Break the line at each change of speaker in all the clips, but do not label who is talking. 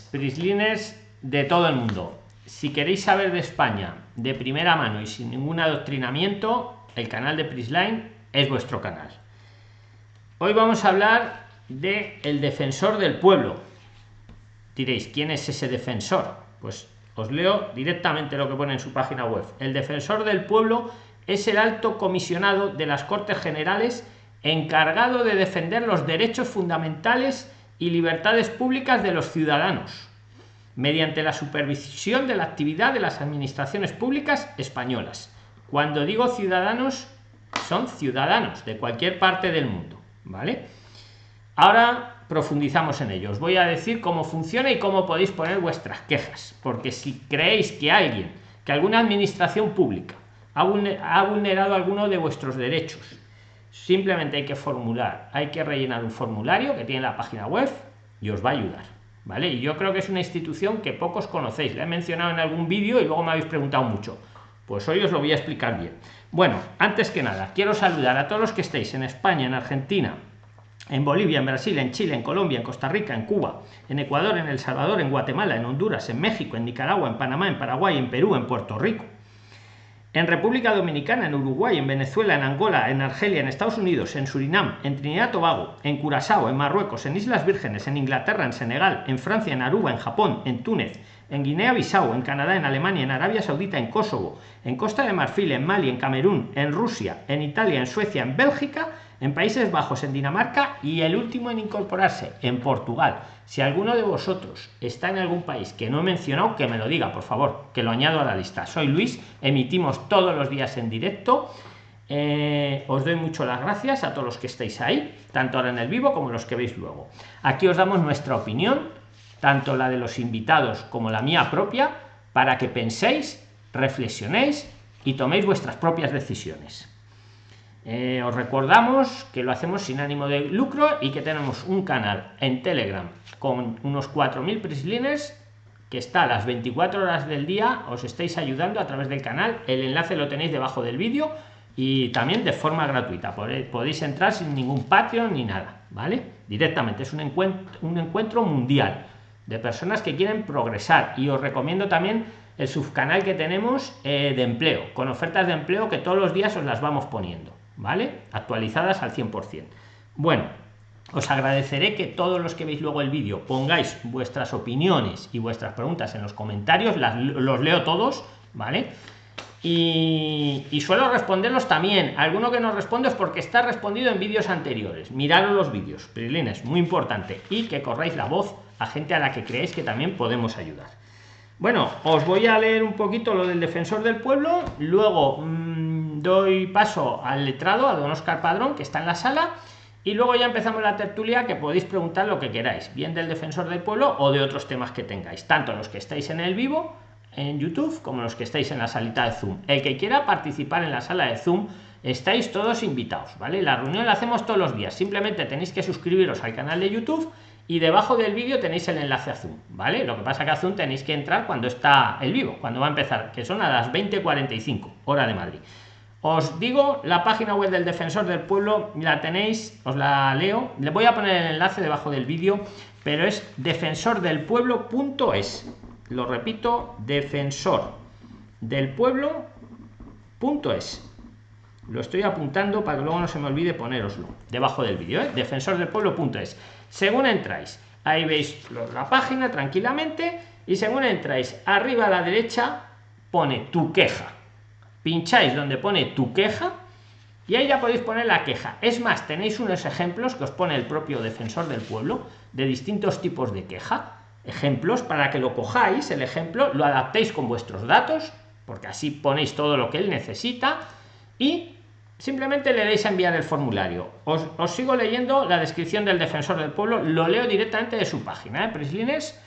prislines de todo el mundo. Si queréis saber de España de primera mano y sin ningún adoctrinamiento, el canal de Prisline es vuestro canal. Hoy vamos a hablar de el defensor del pueblo. Diréis, ¿quién es ese defensor? Pues os leo directamente lo que pone en su página web. El defensor del pueblo es el alto comisionado de las Cortes Generales encargado de defender los derechos fundamentales y libertades públicas de los ciudadanos, mediante la supervisión de la actividad de las administraciones públicas españolas. Cuando digo ciudadanos, son ciudadanos de cualquier parte del mundo, ¿vale? Ahora profundizamos en ellos. Voy a decir cómo funciona y cómo podéis poner vuestras quejas, porque si creéis que alguien, que alguna administración pública ha vulnerado alguno de vuestros derechos, simplemente hay que formular, hay que rellenar un formulario que tiene la página web y os va a ayudar. ¿Vale? Y yo creo que es una institución que pocos conocéis. La he mencionado en algún vídeo y luego me habéis preguntado mucho. Pues hoy os lo voy a explicar bien. Bueno, antes que nada, quiero saludar a todos los que estéis en España, en Argentina, en Bolivia, en Brasil, en Chile, en Colombia, en Costa Rica, en Cuba, en Ecuador, en El Salvador, en Guatemala, en Honduras, en México, en Nicaragua, en Panamá, en Paraguay, en Perú, en Puerto Rico, en República Dominicana, en Uruguay, en Venezuela, en Angola, en Argelia, en Estados Unidos, en Surinam, en Trinidad y Tobago, en Curazao, en Marruecos, en Islas Vírgenes, en Inglaterra, en Senegal, en Francia, en Aruba, en Japón, en Túnez, en Guinea-Bissau, en Canadá, en Alemania, en Arabia Saudita, en Kosovo, en Costa de Marfil, en Mali, en Camerún, en Rusia, en Italia, en Suecia, en Bélgica, en Países Bajos, en Dinamarca y el último en incorporarse, en Portugal. Si alguno de vosotros está en algún país que no he mencionado, que me lo diga, por favor, que lo añado a la lista. Soy Luis, emitimos todos los días en directo. Eh, os doy mucho las gracias a todos los que estáis ahí, tanto ahora en el vivo como los que veis luego. Aquí os damos nuestra opinión, tanto la de los invitados como la mía propia, para que penséis, reflexionéis y toméis vuestras propias decisiones. Eh, os recordamos que lo hacemos sin ánimo de lucro y que tenemos un canal en Telegram con unos 4.000 prislines que está a las 24 horas del día. Os estáis ayudando a través del canal. El enlace lo tenéis debajo del vídeo y también de forma gratuita. Podéis entrar sin ningún Patreon ni nada, ¿vale? Directamente. Es un encuentro, un encuentro mundial de personas que quieren progresar y os recomiendo también el subcanal que tenemos eh, de empleo, con ofertas de empleo que todos los días os las vamos poniendo. ¿Vale? Actualizadas al 100%. Bueno, os agradeceré que todos los que veis luego el vídeo pongáis vuestras opiniones y vuestras preguntas en los comentarios, las, los leo todos, ¿vale? Y, suelo responderlos también. Alguno que no respondo es porque está respondido en vídeos anteriores. Mirad los vídeos, es muy importante. Y que corráis la voz a gente a la que creéis que también podemos ayudar. Bueno, os voy a leer un poquito lo del defensor del pueblo. Luego... Mmm, doy paso al letrado, a don Oscar Padrón, que está en la sala, y luego ya empezamos la tertulia que podéis preguntar lo que queráis, bien del defensor del pueblo o de otros temas que tengáis, tanto los que estáis en el vivo, en YouTube, como los que estáis en la salita de Zoom. El que quiera participar en la sala de Zoom, estáis todos invitados, ¿vale? La reunión la hacemos todos los días, simplemente tenéis que suscribiros al canal de YouTube y debajo del vídeo tenéis el enlace a Zoom, ¿vale? Lo que pasa que a Zoom tenéis que entrar cuando está el vivo, cuando va a empezar, que son a las 20.45, hora de Madrid. Os digo, la página web del Defensor del Pueblo la tenéis, os la leo. Le voy a poner el enlace debajo del vídeo, pero es defensordelpueblo.es. Lo repito, defensor del pueblo.es. Lo estoy apuntando para que luego no se me olvide poneroslo debajo del vídeo, ¿eh? defensordelpueblo.es. Según entráis, ahí veis la página tranquilamente y según entráis, arriba a la derecha pone tu queja pincháis donde pone tu queja y ahí ya podéis poner la queja. Es más, tenéis unos ejemplos que os pone el propio defensor del pueblo de distintos tipos de queja. Ejemplos para que lo cojáis, el ejemplo, lo adaptéis con vuestros datos, porque así ponéis todo lo que él necesita y simplemente le deis a enviar el formulario. Os, sigo leyendo la descripción del defensor del pueblo, lo leo directamente de su página, ¿eh? Prislines.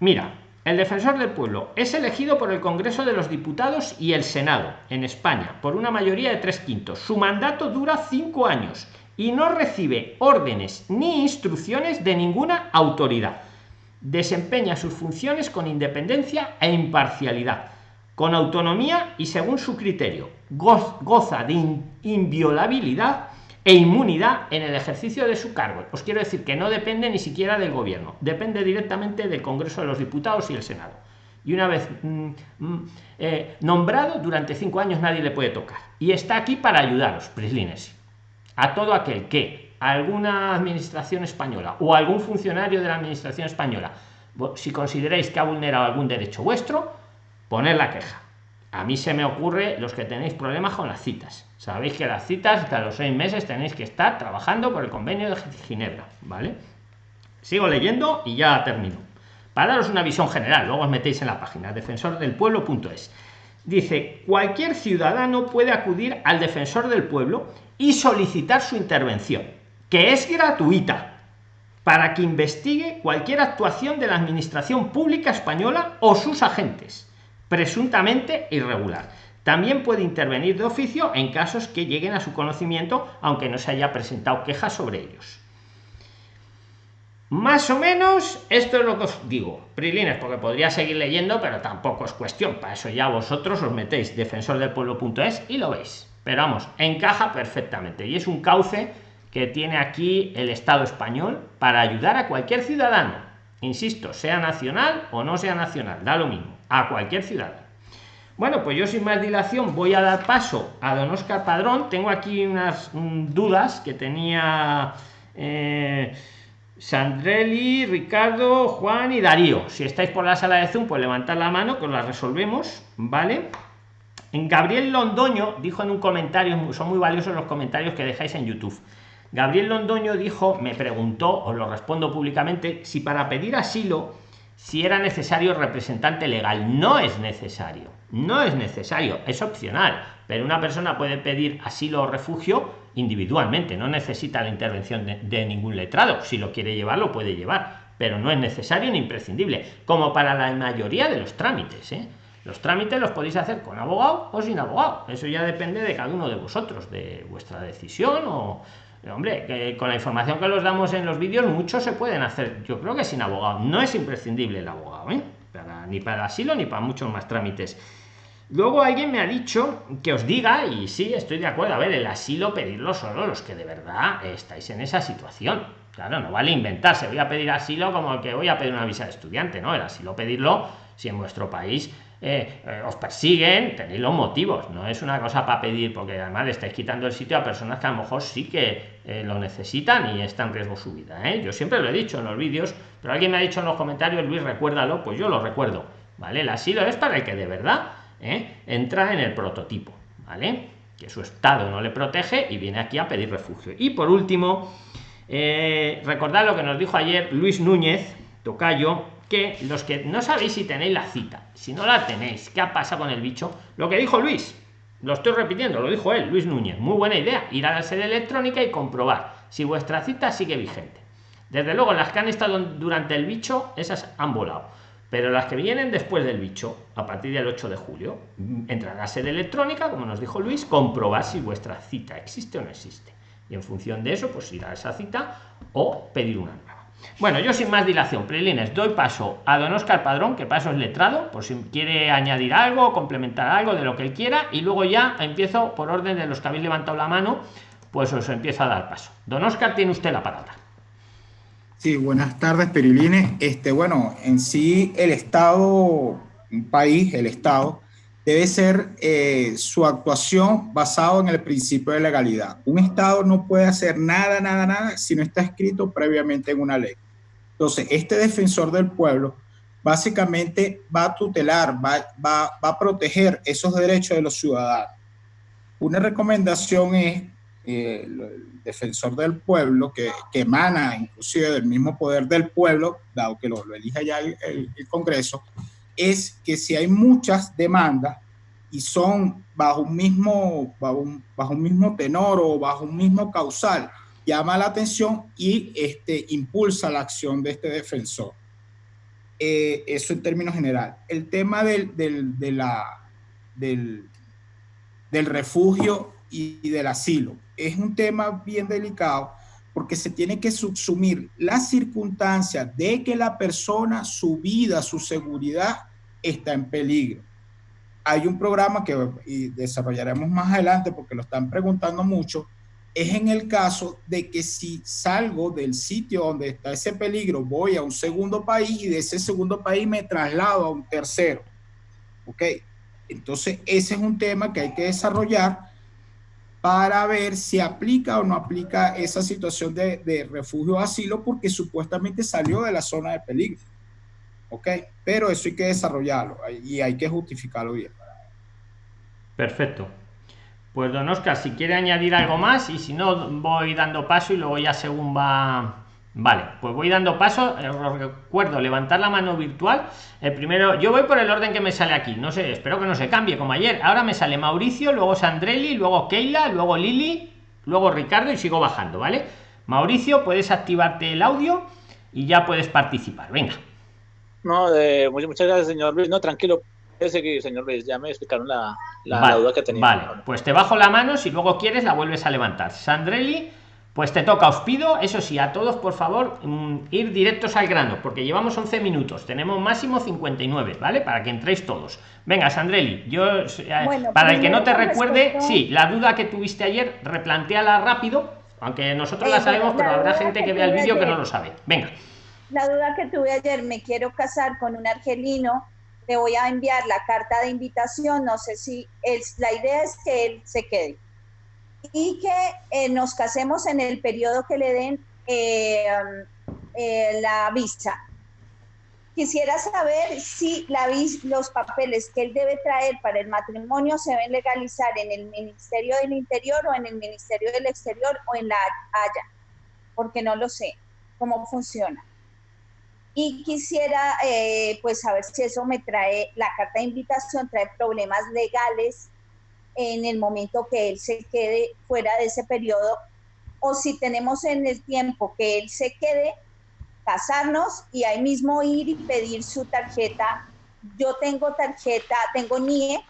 Mira, el defensor del pueblo es elegido por el Congreso de los Diputados y el Senado en España por una mayoría de tres quintos. Su mandato dura cinco años y no recibe órdenes ni instrucciones de ninguna autoridad. Desempeña sus funciones con independencia e imparcialidad, con autonomía y según su criterio. Goza de inviolabilidad e inmunidad en el ejercicio de su cargo. Os quiero decir que no depende ni siquiera del gobierno, depende directamente del Congreso de los Diputados y el Senado. Y una vez mm, mm, eh, nombrado, durante cinco años nadie le puede tocar. Y está aquí para ayudaros, Prislines, a todo aquel que alguna administración española o algún funcionario de la administración española, si consideráis que ha vulnerado algún derecho vuestro, poner la queja a mí se me ocurre los que tenéis problemas con las citas. Sabéis que las citas hasta los seis meses tenéis que estar trabajando por el convenio de Ginebra, ¿vale? Sigo leyendo y ya termino. Para daros una visión general, luego os metéis en la página defensordelpueblo.es. Dice, cualquier ciudadano puede acudir al defensor del pueblo y solicitar su intervención, que es gratuita, para que investigue cualquier actuación de la administración pública española o sus agentes presuntamente irregular. También puede intervenir de oficio en casos que lleguen a su conocimiento, aunque no se haya presentado quejas sobre ellos. Más o menos esto es lo que os digo, Prilines, porque podría seguir leyendo, pero tampoco es cuestión. Para eso ya vosotros os metéis defensordelpueblo.es y lo veis. Pero vamos, encaja perfectamente y es un cauce que tiene aquí el Estado español para ayudar a cualquier ciudadano. Insisto, sea nacional o no sea nacional, da lo mismo a cualquier ciudad. Bueno, pues yo sin más dilación voy a dar paso a don Oscar Padrón. Tengo aquí unas dudas que tenía eh, Sandrelli, Ricardo, Juan y Darío. Si estáis por la sala de Zoom, pues levantad la mano que os las resolvemos, ¿vale? En Gabriel Londoño dijo en un comentario, son muy valiosos los comentarios que dejáis en YouTube. Gabriel Londoño dijo, me preguntó, os lo respondo públicamente, si para pedir asilo si era necesario representante legal. No es necesario, no es necesario, es opcional, pero una persona puede pedir asilo o refugio individualmente, no necesita la intervención de, ningún letrado. Si lo quiere llevar, lo puede llevar, pero no es necesario ni imprescindible, como para la mayoría de los trámites. ¿eh? Los trámites los podéis hacer con abogado o sin abogado. Eso ya depende de cada uno de vosotros, de vuestra decisión o, hombre, con la información que los damos en los vídeos, muchos se pueden hacer, yo creo que sin abogado. No es imprescindible el abogado, ¿eh? ni para asilo ni para muchos más trámites. Luego alguien me ha dicho que os diga, y sí, estoy de acuerdo, a ver, el asilo pedirlo solo los que de verdad estáis en esa situación. Claro, no vale inventarse, voy a pedir asilo como que voy a pedir una visa de estudiante, ¿no? El asilo pedirlo si en vuestro país eh, eh, os persiguen, tenéis los motivos, no es una cosa para pedir, porque además le estáis quitando el sitio a personas que a lo mejor sí que eh, lo necesitan y está en riesgo su vida. Yo siempre lo he dicho en los vídeos, pero alguien me ha dicho en los comentarios, Luis, recuérdalo, pues yo lo recuerdo, ¿vale? El asilo es para el que de verdad entra en el prototipo, ¿vale? Que su estado no le protege y viene aquí a pedir refugio. Y por último, recordad lo que nos dijo ayer Luis Núñez, Tocayo, que los que no sabéis si tenéis la cita, si no la tenéis, ¿qué pasa con el bicho? Lo que dijo Luis, lo estoy repitiendo, lo dijo él, Luis Núñez, muy buena idea, ir a la sede electrónica y comprobar si vuestra cita sigue vigente. Desde luego, las que han estado durante el bicho, esas han volado. Pero las que vienen después del bicho, a partir del 8 de julio, entrar a sede electrónica, como nos dijo Luis, comprobar si vuestra cita existe o no existe. Y en función de eso, pues ir a esa cita o pedir una nueva. Bueno, yo sin más dilación, Prilines, doy paso a don Oscar Padrón, que paso es letrado, por si quiere añadir algo, complementar algo de lo que él quiera, y luego ya empiezo por orden de los que habéis levantado la mano, pues os empiezo a dar paso. Don Oscar, tiene usted la palabra.
Sí, buenas tardes, Perilines. Este, bueno, en sí el Estado, un país, el Estado, debe ser eh, su actuación basado en el principio de legalidad. Un Estado no puede hacer nada, nada, nada si no está escrito previamente en una ley. Entonces, este defensor del pueblo básicamente va a tutelar, va, va, a proteger esos derechos de los ciudadanos. Una recomendación es el defensor del pueblo, que, emana inclusive del mismo poder del pueblo, dado que lo, lo elija ya el, el Congreso, es que si hay muchas demandas y son bajo un mismo, bajo un, mismo tenor o bajo un mismo causal, llama la atención y este, impulsa la acción de este defensor. Eh, eso en términos general. El tema del, del, del, del refugio y, del asilo es un tema bien delicado porque se tiene que subsumir las circunstancias de que la persona, su vida, su seguridad está en peligro. Hay un programa que desarrollaremos más adelante porque lo están preguntando mucho, es en el caso de que si salgo del sitio donde está ese peligro, voy a un segundo país y de ese segundo país me traslado a un tercero. ¿Ok? Entonces, ese es un tema que hay que desarrollar para ver si aplica o no aplica esa situación de, refugio o asilo porque supuestamente salió de la zona de peligro. ¿Ok? Pero eso hay que desarrollarlo y hay que justificarlo bien.
Perfecto. Pues don Oscar, si quiere añadir algo más y si no, voy dando paso y luego ya según va... Vale, pues voy dando paso. Eh, os recuerdo, levantar la mano virtual. El primero, yo voy por el orden que me sale aquí. No sé, espero que no se cambie como ayer. Ahora me sale Mauricio, luego Sandrelli, luego Keila, luego Lili, luego Ricardo y sigo bajando, ¿vale? Mauricio, puedes activarte el audio y ya puedes participar. Venga.
No, muchas gracias, señor Luis. No, tranquilo, que señor Luis, ya me explicaron la, la, duda que tenía.
Vale, pues te bajo la mano, si luego quieres la vuelves a levantar. Sandrelli, pues te toca, os pido, eso sí, a todos, por favor, mm, ir directos al grano, porque llevamos 11 minutos, tenemos máximo 59, ¿vale? Para que entréis todos. Venga, Sandrelli, yo, eh, para el que no te recuerde, sí, la duda que tuviste ayer, replanteala rápido, aunque nosotros la sabemos, pero habrá gente que vea el vídeo que no lo sabe. Venga.
La duda que tuve ayer, me quiero casar con un argelino le voy a enviar la carta de invitación, no sé si es, la idea es que él se quede y que eh, nos casemos en el periodo que le den eh, eh, la visa. Quisiera saber si la, los papeles que él debe traer para el matrimonio se deben legalizar en el Ministerio del Interior o en el Ministerio del Exterior o en la Haya, porque no lo sé cómo funciona y quisiera pues saber si eso me trae, la carta de invitación trae problemas legales en el momento que él se quede fuera de ese periodo o si tenemos en el tiempo que él se quede, casarnos y ahí mismo ir y pedir su tarjeta. Yo tengo tarjeta, tengo NIE,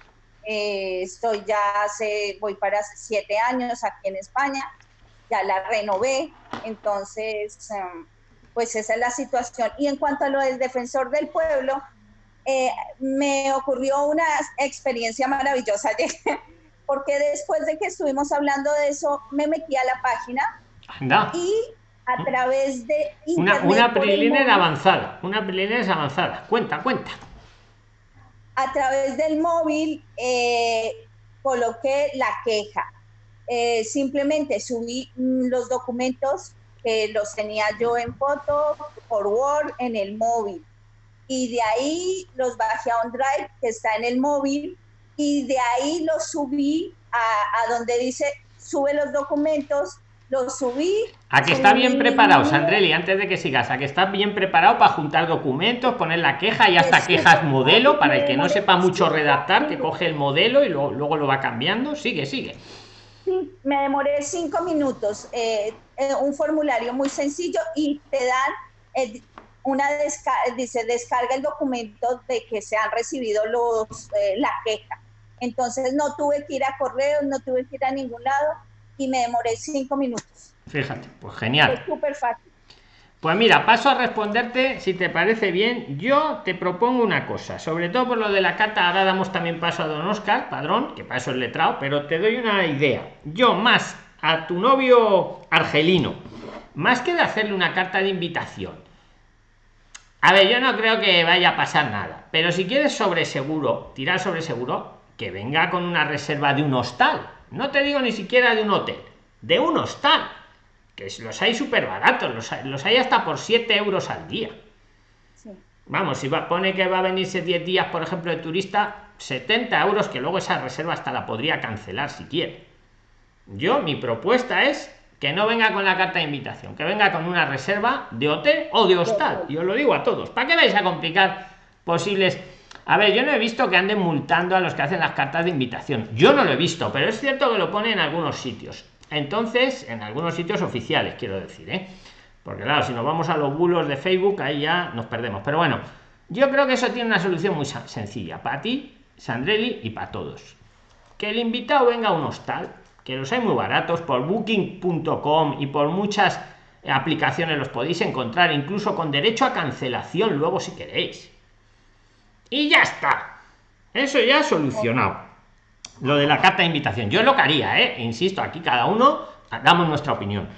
eh, estoy ya hace, voy para siete años aquí en España, ya la renové, entonces... Em, pues esa es la situación. Y en cuanto a lo del defensor del pueblo, eh, me ocurrió una experiencia maravillosa, porque después de que estuvimos hablando de eso, me metí a la página y a través de...
una, una avanzada, una preliminar avanzada. Cuenta, cuenta.
A través del móvil eh, coloqué la queja. Eh, simplemente subí mm, los documentos que los tenía yo en foto, por Word, en el móvil. Y de ahí los bajé a OnDrive, que está en el móvil, y de ahí los subí a, donde dice sube los documentos, los subí.
A que está bien preparado, Sandrelli, antes de que sigas, a que está bien preparado para juntar documentos, poner la queja y hasta quejas modelo, para el que no sepa mucho redactar, que coge el modelo y luego lo va cambiando. Sigue, sigue.
Sí, me demoré cinco minutos. Eh, eh, un formulario muy sencillo y te dan eh, una descarga, dice descarga el documento de que se han recibido los la queja. Entonces no tuve que ir a correo, no tuve que ir a ningún lado y me demoré cinco minutos.
Fíjate, pues genial.
Súper fácil.
Pues mira, paso a responderte, si te parece bien, yo te propongo una cosa, sobre todo por lo de la carta, ahora damos también paso a don Oscar, padrón, que para eso es letrado, pero te doy una idea. Yo más a tu novio argelino, más que de hacerle una carta de invitación. A ver, yo no creo que vaya a pasar nada, pero si quieres sobre seguro, tirar sobre seguro, que venga con una reserva de un hostal. No te digo ni siquiera de un hotel, de un hostal que los hay súper baratos, los hay, los hay hasta por 7 euros al día. Vamos, si va, pone que va a venirse 10 días, por ejemplo, de turista, 70 euros, que luego esa reserva hasta la podría cancelar si quiere. Yo, mi propuesta es que no venga con la carta de invitación, que venga con una reserva de hotel o de hostal. Yo lo digo a todos. ¿Para qué vais a complicar posibles? A ver, yo no he visto que anden multando a los que hacen las cartas de invitación. Yo no lo he visto, pero es cierto que lo pone en algunos sitios. Entonces, en algunos sitios oficiales, quiero decir, ¿eh? Porque claro, si nos vamos a los bulos de Facebook, ahí ya nos perdemos. Pero bueno, yo creo que eso tiene una solución muy sencilla. Para ti, Sandrelli, y para todos. Que el invitado venga a un hostal, que los hay muy baratos, por booking.com y por muchas aplicaciones los podéis encontrar, incluso con derecho a cancelación luego si queréis. Y ya está. Eso ya solucionado lo de la carta de invitación. Yo lo que haría, ¿eh? insisto, aquí cada uno damos nuestra opinión.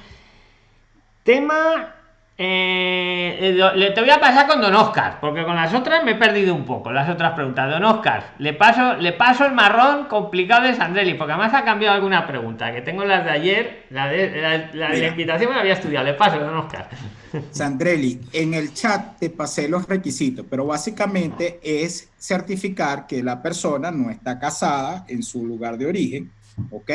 Tema eh, le te voy a pasar con Don Oscar, porque con las otras me he perdido un poco. Las otras preguntas. Don Oscar, le paso, le paso el marrón complicado de Sandrelli, porque además ha cambiado alguna pregunta, que tengo las de ayer, la de la, invitación me la había estudiado. Le paso, Don Oscar.
Sandrelli, en el chat te pasé los requisitos, pero básicamente es certificar que la persona no está casada en su lugar de origen, ¿ok?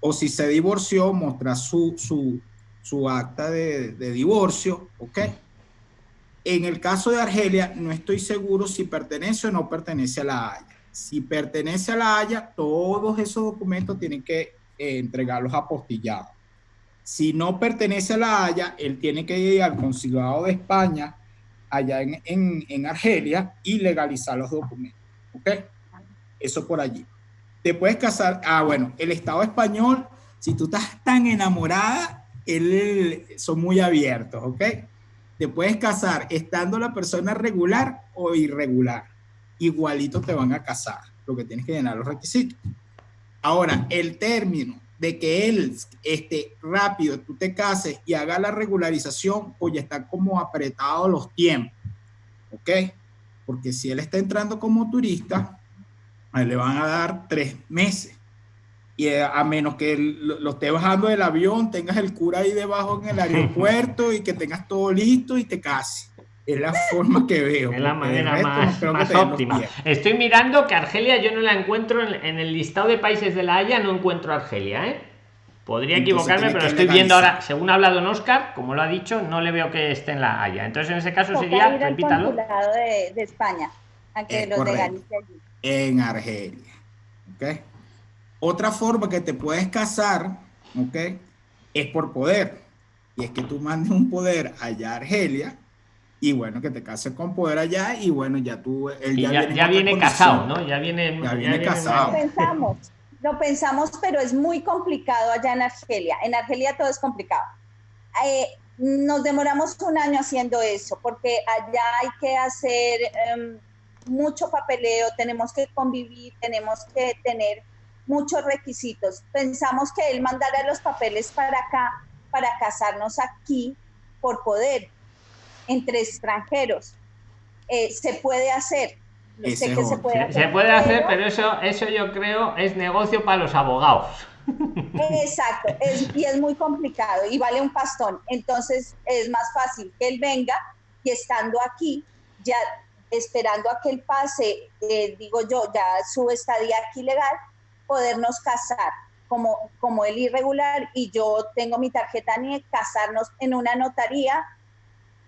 O si se divorció, mostrar su, su su acta de, divorcio, ¿ok? En el caso de Argelia, no estoy seguro si pertenece o no pertenece a la Haya. Si pertenece a la Haya, todos esos documentos tienen que eh, entregarlos apostillados. Si no pertenece a la Haya, él tiene que ir al consulado de España allá en, en Argelia y legalizar los documentos. ¿Ok? Eso por allí. Te puedes casar. Ah, bueno, el Estado español, si tú estás tan enamorada, él, son muy abiertos, ¿ok? Te puedes casar estando la persona regular o irregular. Igualito te van a casar, lo que tienes que llenar los requisitos. Ahora, el término de que él este, rápido tú te cases y haga la regularización, pues ya está como apretado los tiempos, ¿ok? Porque si él está entrando como turista, le van a dar tres meses y eh, a menos que lo, esté bajando del avión, tengas el cura ahí debajo en el aeropuerto y que tengas todo listo y te cases. Es la forma que veo.
Es la manera más, óptima. Estoy mirando que Argelia yo no la encuentro en, el listado de países de la Haya, no encuentro Argelia, ¿eh? Podría equivocarme, pero estoy viendo ahora, según ha hablado en Oscar, como lo ha dicho, no le veo que esté en la Haya. Entonces, en ese caso sería, repítalo.
De, de España, a que los allí.
En Argelia. ¿Ok? Otra forma que te puedes casar, ¿ok? Es por poder. Y es que tú mandes un poder allá a Argelia y bueno, que te cases con poder allá y bueno, ya tú...
Él ya, viene, casado, ¿no? Ya viene,
ya viene casado.
Lo pensamos, lo pensamos, pero es muy complicado allá en Argelia. En Argelia todo es complicado. Eh, nos demoramos un año haciendo eso porque allá hay que hacer em, mucho papeleo, tenemos que convivir, tenemos que tener muchos requisitos. Pensamos que él mandara los papeles para acá, para casarnos aquí por poder entre extranjeros. Eh, se puede hacer.
sé que se puede hacer. Se puede hacer, pero eso, eso yo creo es negocio para los abogados.
Exacto, y es muy complicado y vale un pastón. Entonces es más fácil que él venga y estando aquí, ya esperando a que él pase, eh, digo yo, ya su estadía aquí legal, podernos casar como, como el irregular y yo tengo mi tarjeta ni casarnos en una notaría,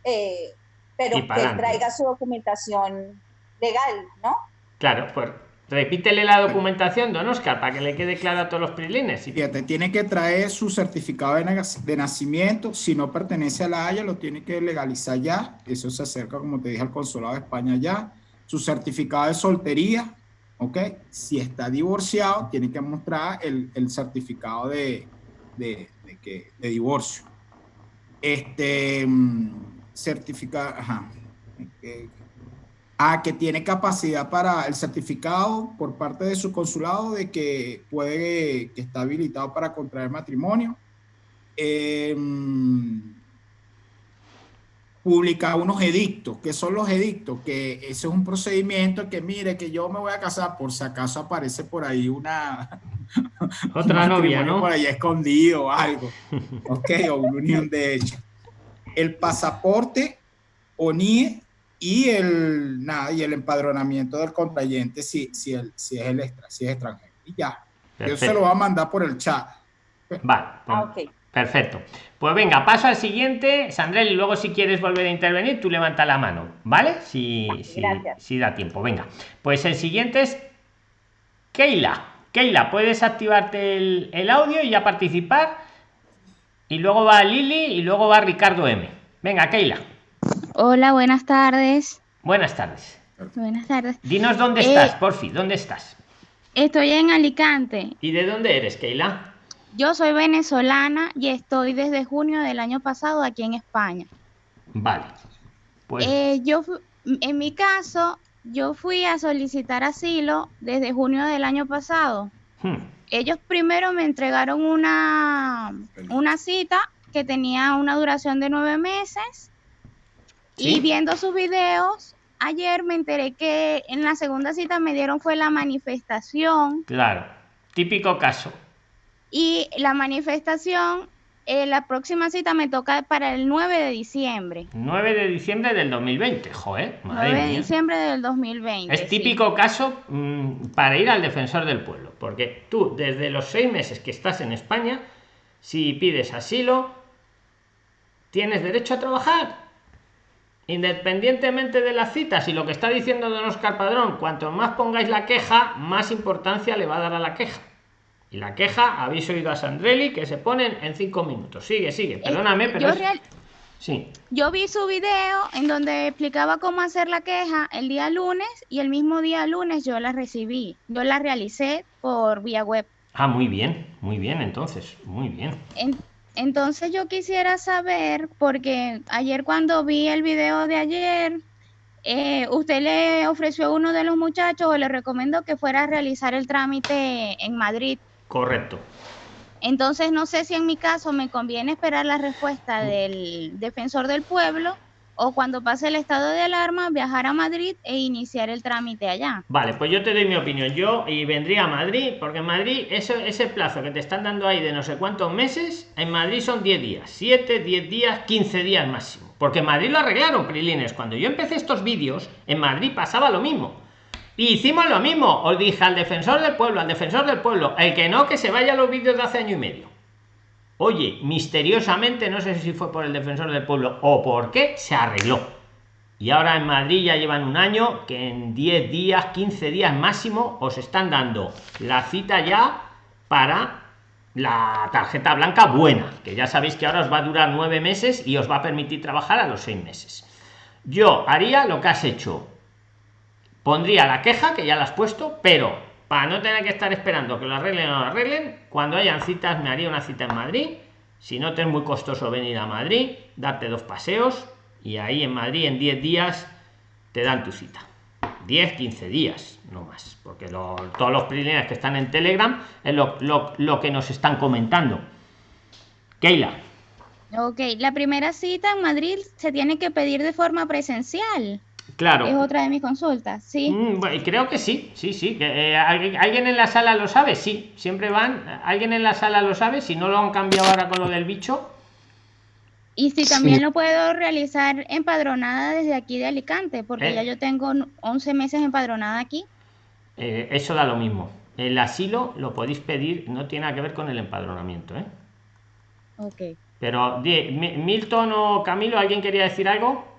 eh, pero que traiga su documentación legal, ¿no?
Claro, pues repítele la documentación, don Oscar, para que le quede claro a todos los prilines.
Fíjate, tiene que traer su certificado de, nacimiento, si no pertenece a la Haya, lo tiene que legalizar ya, eso se acerca, como te dije, al Consulado de España ya, su certificado de soltería, ¿ok? Si está divorciado, tiene que mostrar el, certificado de, de, divorcio. Este, mm, certificado, ajá. Ah, que tiene capacidad para el certificado por parte de su consulado de que puede, que está habilitado para contraer matrimonio. Eh, publicar unos edictos. ¿Qué son los edictos? Que ese es un procedimiento que, mire, que yo me voy a casar, por si acaso aparece por ahí una...
Otra novia, ¿no?
Por ahí escondido o algo. ok, o una unión de hecho. El pasaporte, ONIE y el, nada, y el empadronamiento del contrayente si, si, el, si, es, el extra, si es extranjero. Y ya. Yo se lo va a mandar por el chat.
Va. Ah, ok. Perfecto. Pues venga, paso al siguiente. Sandrel, y luego si quieres volver a intervenir, tú levanta la mano, ¿vale? Si, si, da tiempo. Venga. Pues el siguiente es Keila. Keila, puedes activarte el, audio y ya participar. Y luego va Lili y luego va Ricardo M. Venga, Keila.
Hola, buenas tardes.
Buenas tardes.
Buenas tardes.
Dinos dónde estás, eh, porfi, ¿dónde estás?
Estoy en Alicante.
¿Y de dónde eres, Keila?
Yo soy venezolana y estoy desde junio del año pasado aquí en España.
Vale.
Pues... Eh, yo, en mi caso, yo fui a solicitar asilo desde junio del año pasado. Hmm. ellos primero me entregaron una, una cita que tenía una duración de nueve meses y viendo sus videos, ayer me enteré que en la segunda cita me dieron fue la manifestación.
Claro, típico caso.
Y la manifestación, eh, la próxima cita me toca para el 9 de diciembre.
9 de diciembre del 2020, joder.
9 de diciembre del 2020.
Es típico caso mm, para ir al defensor del pueblo, porque tú desde los seis meses que estás en España, si pides asilo, tienes derecho a trabajar Independientemente de las citas y lo que está diciendo don Oscar Padrón, cuanto más pongáis la queja, más importancia le va a dar a la queja. Y la queja, habéis oído a Sandrelli, que se ponen en cinco minutos. Sigue, sigue, eh, perdóname, pero... Yo, sí.
yo vi su video en donde explicaba cómo hacer la queja el día lunes y el mismo día lunes yo la recibí. Yo la realicé por vía web.
Ah, muy bien, muy bien, entonces, muy bien.
Entonces yo quisiera saber, porque ayer cuando vi el video de ayer, eh, usted le ofreció a uno de los muchachos o le recomendó que fuera a realizar el trámite en Madrid.
Correcto.
Entonces no sé si en mi caso me conviene esperar la respuesta del defensor del pueblo o cuando pase el estado de alarma viajar a Madrid e iniciar el trámite allá.
Vale, pues yo te doy mi opinión. Yo y vendría a Madrid, porque en Madrid ese, ese plazo que te están dando ahí de no sé cuántos meses, en Madrid son 10 días, 7, 10 días, 15 días máximo. Porque en Madrid lo arreglaron, Prilines. Cuando yo empecé estos vídeos, en Madrid pasaba lo mismo. Hicimos lo mismo. Os dije al defensor del pueblo, al defensor del pueblo, el que no, que se vaya a los vídeos de hace año y medio. Oye, misteriosamente, no sé si fue por el defensor del pueblo o por qué, se arregló. Y ahora en Madrid ya llevan un año que en 10 días, 15 días máximo, os están dando la cita ya para la tarjeta blanca buena, que ya sabéis que ahora os va a durar nueve meses y os va a permitir trabajar a los seis meses. Yo haría lo que has hecho. Pondría la queja, que ya la has puesto, pero para no tener que estar esperando que lo arreglen o no lo arreglen, cuando hayan citas me haría una cita en Madrid. Si no te es muy costoso venir a Madrid, darte dos paseos y ahí en Madrid en 10 días te dan tu cita. 10, 15 días, no más, porque todos los primeros que están en Telegram es lo, lo que nos están comentando. Keila.
Ok, la primera cita en Madrid se tiene que pedir de forma presencial.
Claro.
Es otra de mis consultas, sí.
Mm, creo que sí, sí, sí. Eh, ¿Alguien en la sala lo sabe? Sí, siempre van. ¿Alguien en la sala lo sabe? Si no lo han cambiado ahora con lo del bicho.
Y si también lo puedo realizar empadronada desde aquí de Alicante, porque ya eh. yo tengo 11 meses empadronada aquí.
Eh, eso da lo mismo. El asilo lo podéis pedir, no tiene nada que ver con el empadronamiento, ¿eh?
Ok.
Pero, Milton o Camilo, ¿alguien quería decir algo?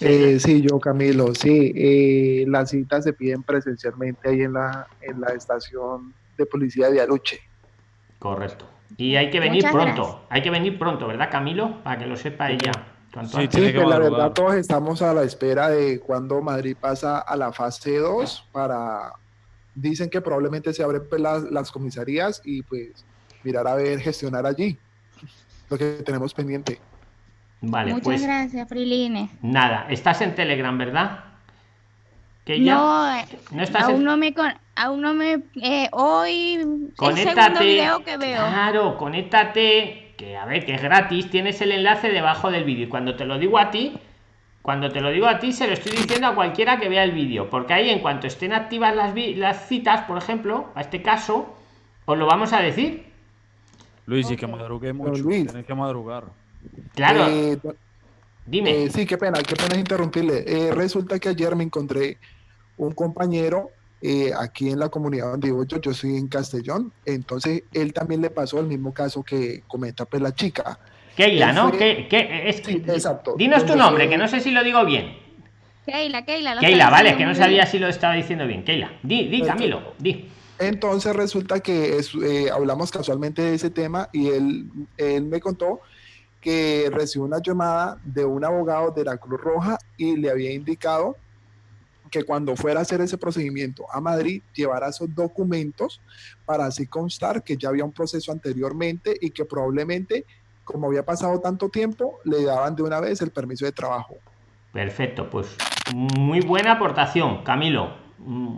Eh, sí, yo Camilo, sí, eh, las citas se piden presencialmente ahí en la, en la estación de policía de Aluche.
Correcto. Y hay que venir pronto, hay que venir pronto, ¿verdad Camilo? Para que lo sepa ella.
Sí, sí pues la verdad todos estamos a la espera de cuando Madrid pasa a la fase 2 para... Dicen que probablemente se abren pues, las, las comisarías y pues mirar a ver, gestionar allí lo que tenemos pendiente.
Vale,
Muchas
pues,
gracias, Friline.
Nada, estás en Telegram, ¿verdad?
Que ya, no, no estás aún, no me aún no me eh, hoy
conéctate, el video que veo. Claro, conéctate, que a ver, que es gratis, tienes el enlace debajo del vídeo y cuando te lo digo a ti, cuando te lo digo a ti se lo estoy diciendo a cualquiera que vea el vídeo, porque ahí en cuanto estén activas las, las citas, por ejemplo, a este caso, os lo vamos a decir.
Luis, y que madrugué mucho, Luis. tienes que madrugar.
Claro. Eh, Dime.
Eh, sí, qué pena, qué pena interrumpirle. Eh, resulta que ayer me encontré un compañero aquí en la comunidad donde vivo yo, yo soy en Castellón, entonces él también le pasó el mismo caso que comenta pues la chica.
Keila, ¿no? ¿Qué, es,
exacto.
Dinos tu nombre, que no sé si lo digo bien.
Keila, Keila.
Keila, vale, que no sabía si lo estaba diciendo bien. Keila, di, di, Camilo, di.
Entonces resulta que hablamos casualmente de ese tema y él, él me contó que recibió una llamada de un abogado de la Cruz Roja y le había indicado que cuando fuera a hacer ese procedimiento a Madrid llevara esos documentos para así constar que ya había un proceso anteriormente y que probablemente, como había pasado tanto tiempo, le daban de una vez el permiso de trabajo.
Perfecto, pues muy buena aportación, Camilo. Mm,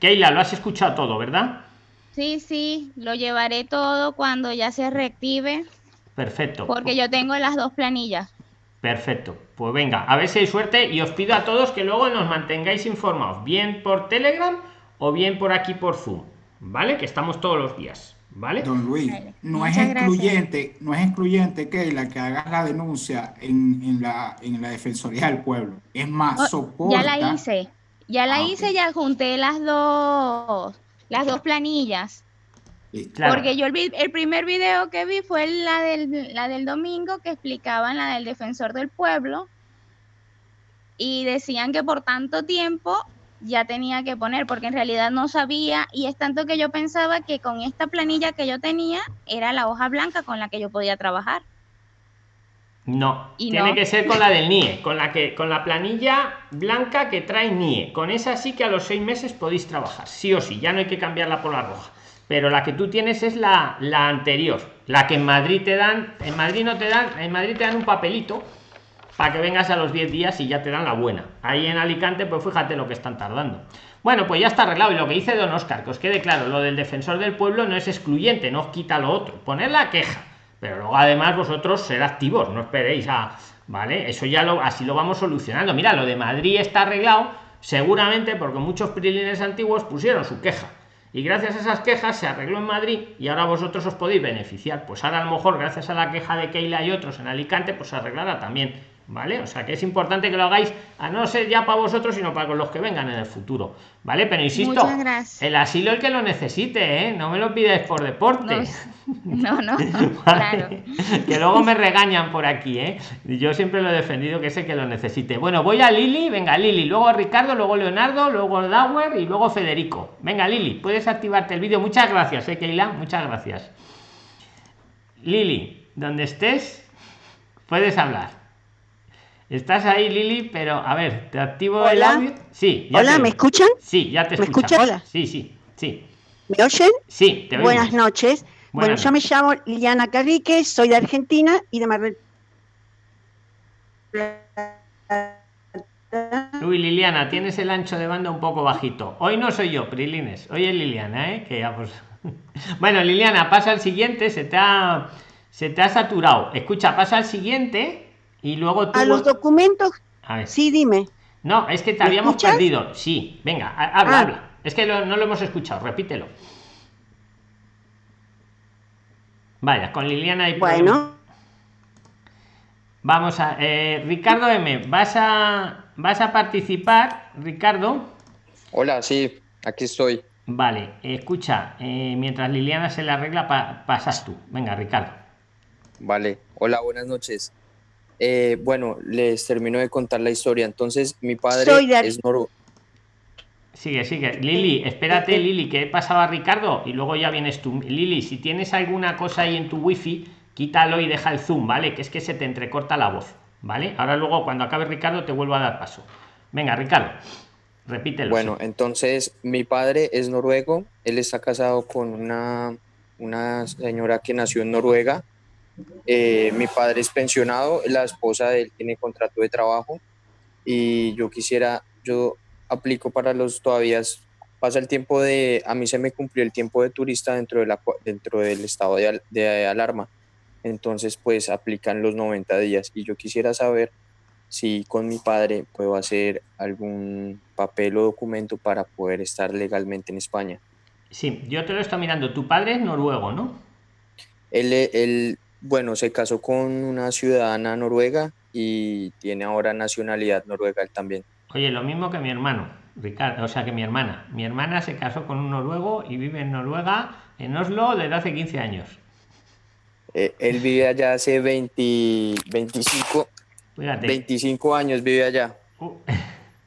Keila, lo has escuchado todo, ¿verdad?
Sí, sí, lo llevaré todo cuando ya se reactive.
Perfecto.
Porque yo tengo las dos planillas.
Perfecto. Pues venga, a ver si hay suerte y os pido a todos que luego nos mantengáis informados, bien por Telegram o bien por aquí por Zoom, ¿vale? Que estamos todos los días. ¿Vale?
Don Luis, no es excluyente, no es excluyente que la que haga la denuncia en, la, en la Defensoría del Pueblo. Es más, soporta.
Ya la hice, ya la ah, hice, ya junté las dos, las dos planillas. Porque yo el, el, primer video que vi fue la del, la del domingo que explicaban la del defensor del pueblo y decían que por tanto tiempo ya tenía que poner, porque en realidad no sabía y es tanto que yo pensaba que con esta planilla que yo tenía era la hoja blanca con la que yo podía trabajar.
No, tiene que ser con la del NIE, con la que con la planilla blanca que trae NIE. Con esa sí que a los seis meses podéis trabajar, sí o sí, ya no hay que cambiarla por la roja. Pero la que tú tienes es la, la anterior, la que en Madrid te dan, en Madrid no te dan, en Madrid te dan un papelito para que vengas a los 10 días y ya te dan la buena. Ahí en Alicante, pues fíjate lo que están tardando. Bueno, pues ya está arreglado. Y lo que dice don Oscar, que os quede claro, lo del defensor del pueblo no es excluyente, no os quita lo otro. Poner la queja. Pero luego además vosotros ser activos, no esperéis a. ¿Vale? Eso ya lo así lo vamos solucionando. Mira, lo de Madrid está arreglado, seguramente porque muchos prilines antiguos pusieron su queja. Y gracias a esas quejas se arregló en Madrid y ahora vosotros os podéis beneficiar. Pues ahora a lo mejor, gracias a la queja de Keila y otros en Alicante, pues se arreglará también ¿vale? O sea que es importante que lo hagáis, a no ser ya para vosotros, sino para los que vengan en el futuro, ¿vale? Pero insisto, el asilo el que lo necesite, ¿eh? No me lo pidáis por deporte.
No, no, claro.
Que luego me regañan por aquí, ¿eh? Yo siempre lo he defendido que ese que lo necesite. Bueno, voy a Lili, venga Lili, luego Ricardo, luego Leonardo, luego Dauer y luego Federico. Venga Lili, puedes activarte el vídeo. Muchas gracias, ¿eh, Keila? Muchas gracias. Lili, donde estés, puedes hablar. Estás ahí, Lili, pero a ver, te activo el audio. Sí.
Hola, ¿me escuchan?
Sí, ya te ¿Me escuchan. Hola. Sí, sí, sí.
¿Me oyen?
Sí,
te Buenas noches. bueno, yo me llamo Liliana Carrique, soy de Argentina y de Mar
Uy, Liliana, tienes el ancho de banda un poco bajito. Hoy no soy yo, Prilines. Hoy es Liliana, ¿eh? Que ya pues... bueno, Liliana, pasa al siguiente. Se te ha, se te ha saturado. Escucha, pasa al siguiente y luego
A los documentos. Sí, dime.
No, es que te habíamos perdido. Sí, venga, habla, ah. habla. Es que no lo hemos escuchado, repítelo. Vaya, con Liliana y
Bueno.
Vamos a. Eh, Ricardo M, ¿vas a, ¿vas a participar, Ricardo?
Hola, sí, aquí estoy.
Vale, escucha, eh, mientras Liliana se le arregla, pasas tú. Venga, Ricardo.
Vale, hola, buenas noches. Eh, bueno, les termino de contar la historia. Entonces, mi padre es noruego.
Sigue, sigue. Lili, espérate, Lili, ¿qué pasaba Ricardo? Y luego ya vienes tú. Lili, si tienes alguna cosa ahí en tu wifi, quítalo y deja el zoom, ¿vale? Que es que se te entrecorta la voz, ¿vale? Ahora luego, cuando acabe Ricardo, te vuelvo a dar paso. Venga, Ricardo, repítelo.
Bueno, entonces, mi padre es noruego. Él está casado con una, una señora que nació en Noruega eh, mi padre es pensionado, la esposa de él tiene contrato de trabajo y yo quisiera, yo aplico para los todavía, pasa el tiempo de, a mí se me cumplió el tiempo de turista dentro, de la, dentro del estado de, de alarma, entonces pues aplican los 90 días y yo quisiera saber si con mi padre puedo hacer algún papel o documento para poder estar legalmente en España.
Sí, yo te lo estoy mirando. Tu padre es noruego, ¿no?
Él, él, bueno, se casó con una ciudadana noruega y tiene ahora nacionalidad noruega él también.
Oye, lo mismo que mi hermano, Ricardo, o sea que mi hermana. Mi hermana se casó con un noruego y vive en Noruega, en Oslo, desde hace 15 años.
Eh, él vive allá hace 20, 25, 25 años, vive allá. Uh,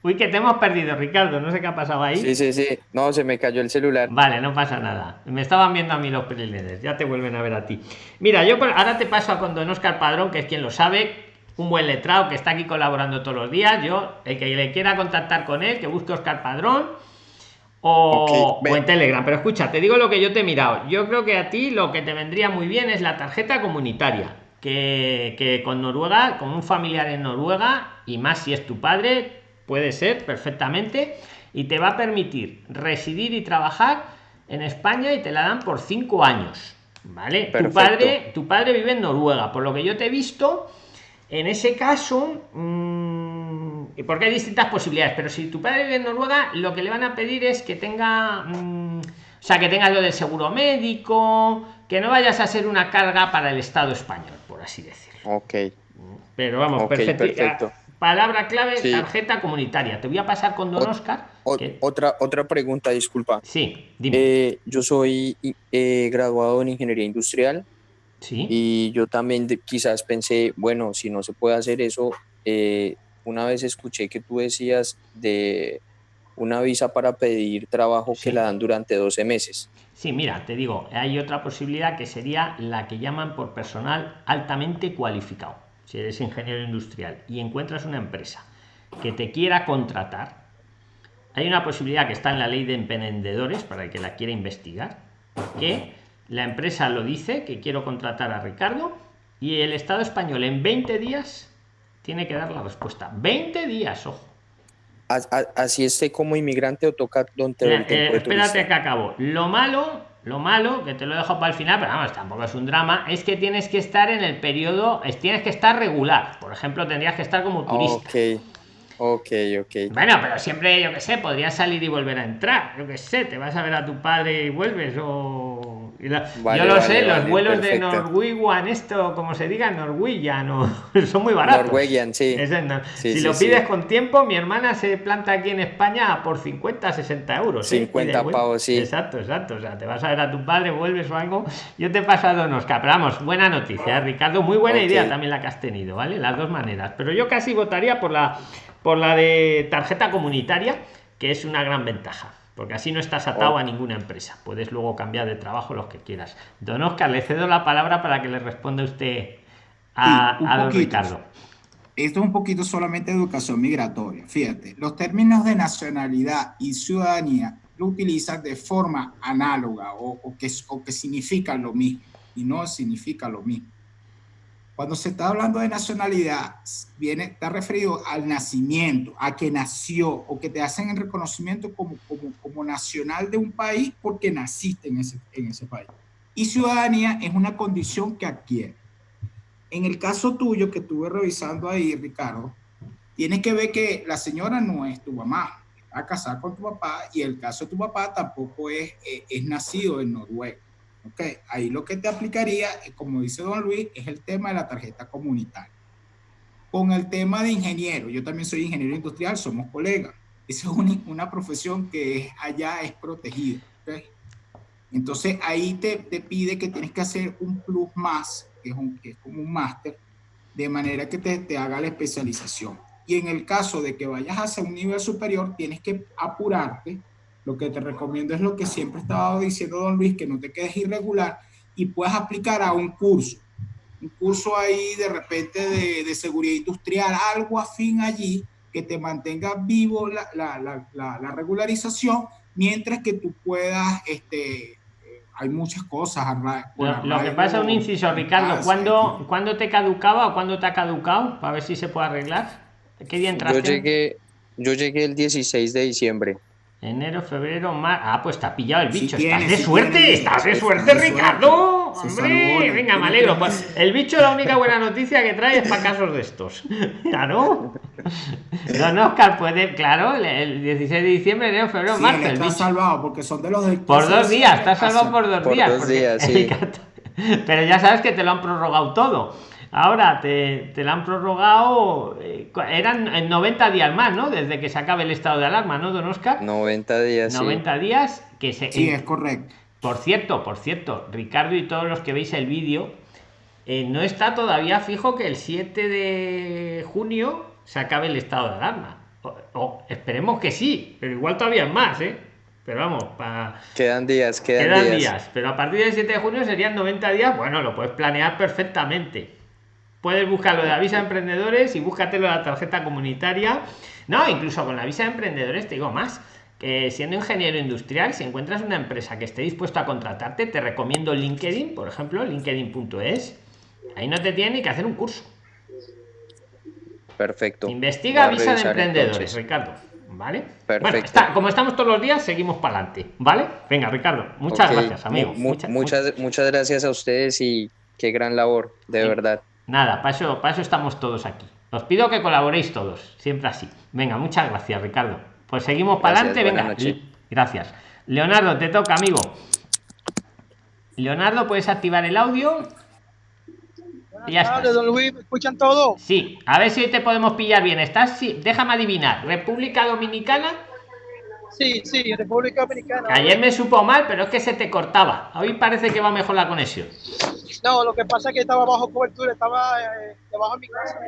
Uy, que te hemos perdido, Ricardo. No sé qué ha pasado ahí.
Sí, sí, sí. No, se me cayó el celular.
Vale, no pasa nada. Me estaban viendo a mí los preledes. Ya te vuelven a ver a ti. Mira, yo ahora te paso a con don Oscar Padrón, que es quien lo sabe. Un buen letrado que está aquí colaborando todos los días. Yo, el que le quiera contactar con él, que busque Oscar Padrón. O, o, en Telegram. Pero escucha, te digo lo que yo te he mirado. Yo creo que a ti lo que te vendría muy bien es la tarjeta comunitaria. Que, que con Noruega, con un familiar en Noruega, y más si es tu padre, puede ser perfectamente y te va a permitir residir y trabajar en España y te la dan por cinco años. ¿Vale? Tu padre, tu padre vive en Noruega, por lo que yo te he visto, en ese caso, mmm, porque hay distintas posibilidades, pero si tu padre vive en Noruega, lo que le van a pedir es que tenga, mm, o sea, que tengas lo del seguro médico, que no vayas a ser una carga para el Estado español, por así decirlo.
Ok.
Pero vamos, perfecto. Palabra clave, tarjeta comunitaria. Te voy a pasar con Don Oscar.
Otra, otra pregunta, disculpa.
Sí,
dime. Eh, yo soy eh, graduado en ingeniería industrial.
Sí.
Y yo también quizás pensé, bueno, si no se puede hacer eso, eh, una vez escuché que tú decías de una visa para pedir trabajo que la dan durante 12 meses.
Sí, mira, te digo, hay otra posibilidad que sería la que llaman por personal altamente cualificado. Si eres ingeniero industrial y encuentras una empresa que te quiera contratar, hay una posibilidad que está en la ley de emprendedores para el que la quiera investigar, que la empresa lo dice que quiero contratar a Ricardo y el Estado español en 20 días tiene que dar la respuesta. 20 días, ojo.
Así esté como inmigrante o toca donde
eh, espérate que acabo. Lo malo lo malo que te lo dejo para el final pero vamos tampoco es un drama es que tienes que estar en el periodo tienes que estar regular por ejemplo tendrías que estar como turista
Ok, ok.
Bueno, pero siempre, yo que sé, podrías salir y volver a entrar. Yo que sé, te vas a ver a tu padre y vuelves o... yo lo sé, los vuelos de Norwegian, esto, como se diga, Norwegian, no, son muy baratos.
Norwegian, sí.
si lo pides con tiempo, mi hermana se planta aquí en España por 50, 60 euros.
50 ¿eh? pavos, sí.
Exacto, exacto. O sea, te vas a ver a tu padre, vuelves o algo. Yo te he pasado unos vamos, buena noticia, Ricardo. Muy buena idea también la que has tenido, ¿vale? Las dos maneras. Pero yo casi votaría por la por la de tarjeta comunitaria, que es una gran ventaja, porque así no estás atado a ninguna empresa. Puedes luego cambiar de trabajo los que quieras. Don Oscar, le cedo la palabra para que le responda usted a, don Ricardo.
Esto es un poquito solamente educación migratoria. Fíjate, los términos de nacionalidad y ciudadanía lo utilizan de forma análoga o, que, o que significan lo mismo y no significa lo mismo. Cuando se está hablando de nacionalidad, viene, está referido al nacimiento, a que nació o que te hacen el reconocimiento como, como, como nacional de un país porque naciste en ese, en ese país. Y ciudadanía es una condición que adquiere. En el caso tuyo que estuve revisando ahí, Ricardo, tienes que ver que la señora no es tu mamá, está casada con tu papá y el caso de tu papá tampoco es, es, es nacido en Noruega. Ok, ahí lo que te aplicaría, eh, como dice don Luis, es el tema de la tarjeta comunitaria. Con el tema de ingeniero, yo también soy ingeniero industrial, somos colegas. Esa es una, profesión que allá es protegida. ¿okay? Entonces ahí te, te, pide que tienes que hacer un plus más, que es, un, que es como un máster, de manera que te, te haga la especialización. Y en el caso de que vayas hacia un nivel superior, tienes que apurarte lo que te recomiendo es lo que siempre estaba diciendo don Luis, que no te quedes irregular y puedas aplicar a un curso. Un curso ahí de repente de, de seguridad industrial, algo afín allí que te mantenga vivo la, la, la, la regularización, mientras que tú puedas, este, eh, hay muchas cosas.
Lo, que pasa, un inciso, Ricardo, ¿cuándo, ¿cuándo te caducaba o cuándo te ha caducado? Para ver si se puede arreglar. ¿Qué día entraste?
Yo llegué, yo llegué el 16 de diciembre.
Enero, febrero, mar. Ah, pues está pillado el bicho. estás de suerte, estás de suerte, Ricardo. Hombre, venga, me alegro. Pues el bicho, la única buena noticia que trae es para casos de estos. Claro. Don Oscar puede, claro, el 16 de diciembre, enero, febrero, marzo.
El está salvado porque son de los
Por dos días, está salvado por dos días.
Dos días sí.
Pero ya sabes que te lo han prorrogado todo. Ahora te, te la han prorrogado, eh, eran en 90 días más, ¿no? Desde que se acabe el estado de alarma, ¿no, don Oscar?
90 días.
90 días que se...
Sí, es correcto.
Por cierto, por cierto, Ricardo y todos los que veis el vídeo, eh, no está todavía fijo que el 7 de junio se acabe el estado de alarma. O, esperemos que sí, pero igual todavía es más, ¿eh? Pero vamos, para...
Quedan días, quedan, días.
Pero a partir del 7 de junio serían 90 días, bueno, lo puedes planear perfectamente puedes buscarlo de la visa de emprendedores y búscatelo de la tarjeta comunitaria. No, incluso con la visa de emprendedores te digo más. Que siendo ingeniero industrial, si encuentras una empresa que esté dispuesta a contratarte, te recomiendo LinkedIn, por ejemplo, linkedin.es. Ahí no te tiene ni que hacer un curso.
Perfecto.
Investiga visa de emprendedores, Ricardo. ¿Vale? Perfecto. como estamos todos los días, seguimos para adelante. ¿Vale? Venga, Ricardo. Muchas gracias, amigo.
muchas, muchas, gracias a ustedes y qué gran labor, de verdad.
Nada, para eso, para eso estamos todos aquí. Os pido que colaboréis todos, siempre así. Venga, muchas gracias, Ricardo. Pues seguimos para adelante. Venga, gracias. Leonardo, te toca, amigo. Leonardo, puedes activar el audio.
Ya don Luis, ¿me escuchan todo?
Sí, a ver si te podemos pillar bien. ¿Estás? Sí, déjame adivinar. ¿República Dominicana?
Sí, sí, República Dominicana.
Ayer me supo mal, pero es que se te cortaba. Hoy parece que va mejor la conexión.
No, lo que pasa es que estaba bajo cobertura, estaba eh, debajo de mi casa.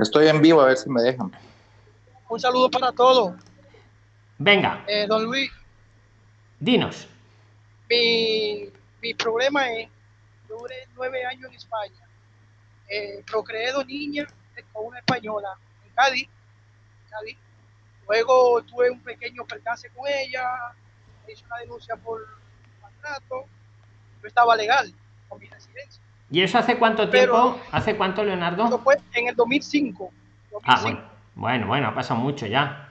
Estoy en vivo, a ver si me dejan.
Un saludo para todos.
Venga.
Eh, don Luis.
Dinos.
Mi, mi problema es duré nueve años en España. Eh, procreé dos niñas con una española en Cádiz, Luego tuve un pequeño percance con ella, hice una denuncia por maltrato. Yo estaba legal con mi residencia.
¿Y eso hace cuánto tiempo? ¿Hace cuánto, Leonardo?
Eso fue en el 2005.
Ah, bueno. bueno, bueno, ha pasado mucho ya.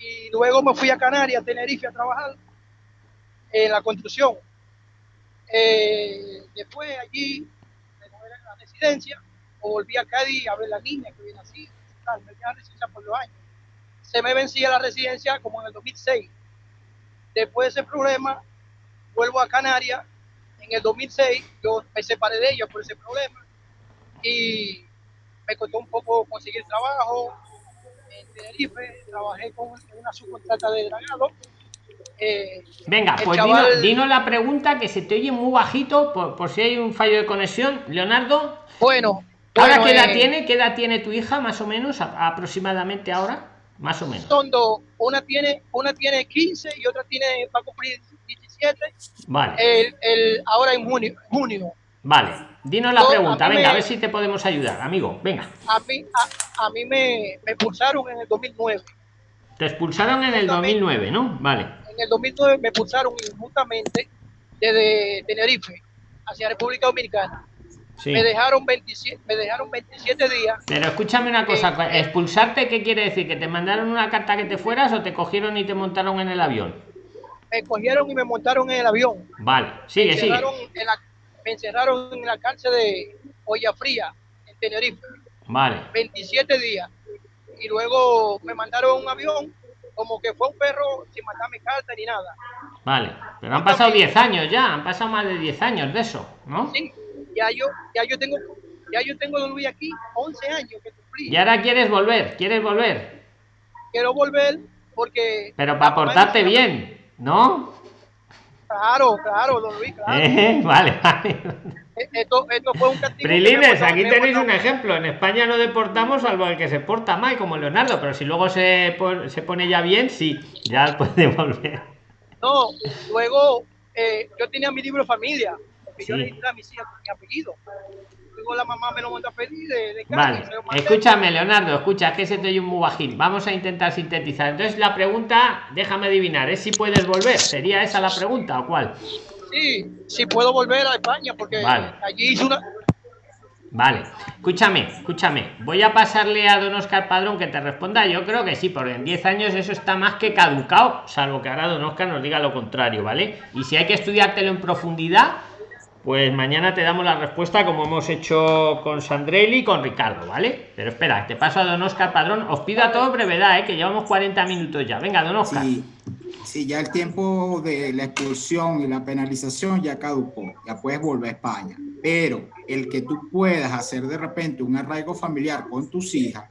Y luego me fui a Canarias, a Tenerife, a trabajar en la construcción. Eh, después allí me la residencia o volví a Cádiz a ver la niña que viene así, tal, me quedé residencia por dos años. Se me vencía la residencia como en el 2006. Después de ese problema, vuelvo a Canarias. En el 2006 yo me separé de ella por ese problema y me costó un poco conseguir trabajo en Tenerife. Trabajé con una subcontrata de dragado
eh, Venga, pues dinos, la pregunta que se te oye muy bajito por, si hay un fallo de conexión. Leonardo.
Bueno.
¿Ahora qué edad eh, tiene? ¿Qué edad tiene tu hija más o menos? aproximadamente ahora. Más o menos.
Son dos. Una tiene, una tiene 15 y otra tiene, va a cumplir 17.
Vale.
El, ahora en junio. junio.
Vale. Dinos la pregunta. Venga, a ver si te podemos ayudar, amigo. Venga.
A mí, a, mí me, me expulsaron en el 2009.
Te expulsaron en el 2009, ¿no? Vale
en el 2009 me expulsaron injustamente desde Tenerife hacia República Dominicana. Me dejaron 27, me dejaron 27 días.
Pero escúchame una cosa, eh, expulsarte qué quiere decir que te mandaron una carta que te fueras o te cogieron y te montaron en el avión.
Me cogieron y me montaron en el avión.
Vale, sigue,
me
sigue.
me encerraron en la cárcel de Olla Fría en Tenerife.
Vale.
27 días. Y luego me mandaron un avión como que fue un perro sin mandarme carta ni nada.
Vale, pero han pasado 10 años ya, han pasado más de 10 años de eso, ¿no?
Sí, ya yo, ya yo tengo, ya yo tengo Luis aquí 11 años que cumplí.
Y ahora quieres volver, quieres volver.
Quiero volver porque.
Pero para portarte bien, ¿no?
Claro, claro, don Luis, claro.
Eh, vale, vale.
Esto, esto fue un castigo.
Prilines, aquí tenéis un ejemplo. En España no deportamos salvo el que se porta mal, como Leonardo, pero si luego se, se pone ya bien, sí, ya puede volver.
No, luego eh, yo tenía mi libro familia, porque yo le a mis hijas mi apellido. Luego la mamá me lo mandó a pedir de, de
Vale, escúchame, Leonardo, escucha, que se te oye un muy bajín. Vamos a intentar sintetizar. Entonces, la pregunta, déjame adivinar, ¿es si puedes volver? ¿Sería esa la pregunta o cuál?
Sí, sí puedo volver a España porque allí hice una...
Vale, escúchame, escúchame. Voy a pasarle a don Oscar Padrón que te responda. Yo creo que sí, porque en 10 años eso está más que caducado, salvo que ahora don Oscar nos diga lo contrario, ¿vale? Y si hay que estudiártelo en profundidad, pues mañana te damos la respuesta como hemos hecho con Sandrelli y con Ricardo, ¿vale? Pero espera, te paso a don Oscar Padrón. Os pido a todo brevedad, ¿eh? que llevamos 40 minutos ya. Venga, don Oscar.
Sí, ya el tiempo de la expulsión y la penalización ya caducó, ya puedes volver a España. Pero el que tú puedas hacer de repente un arraigo familiar con tus hijas,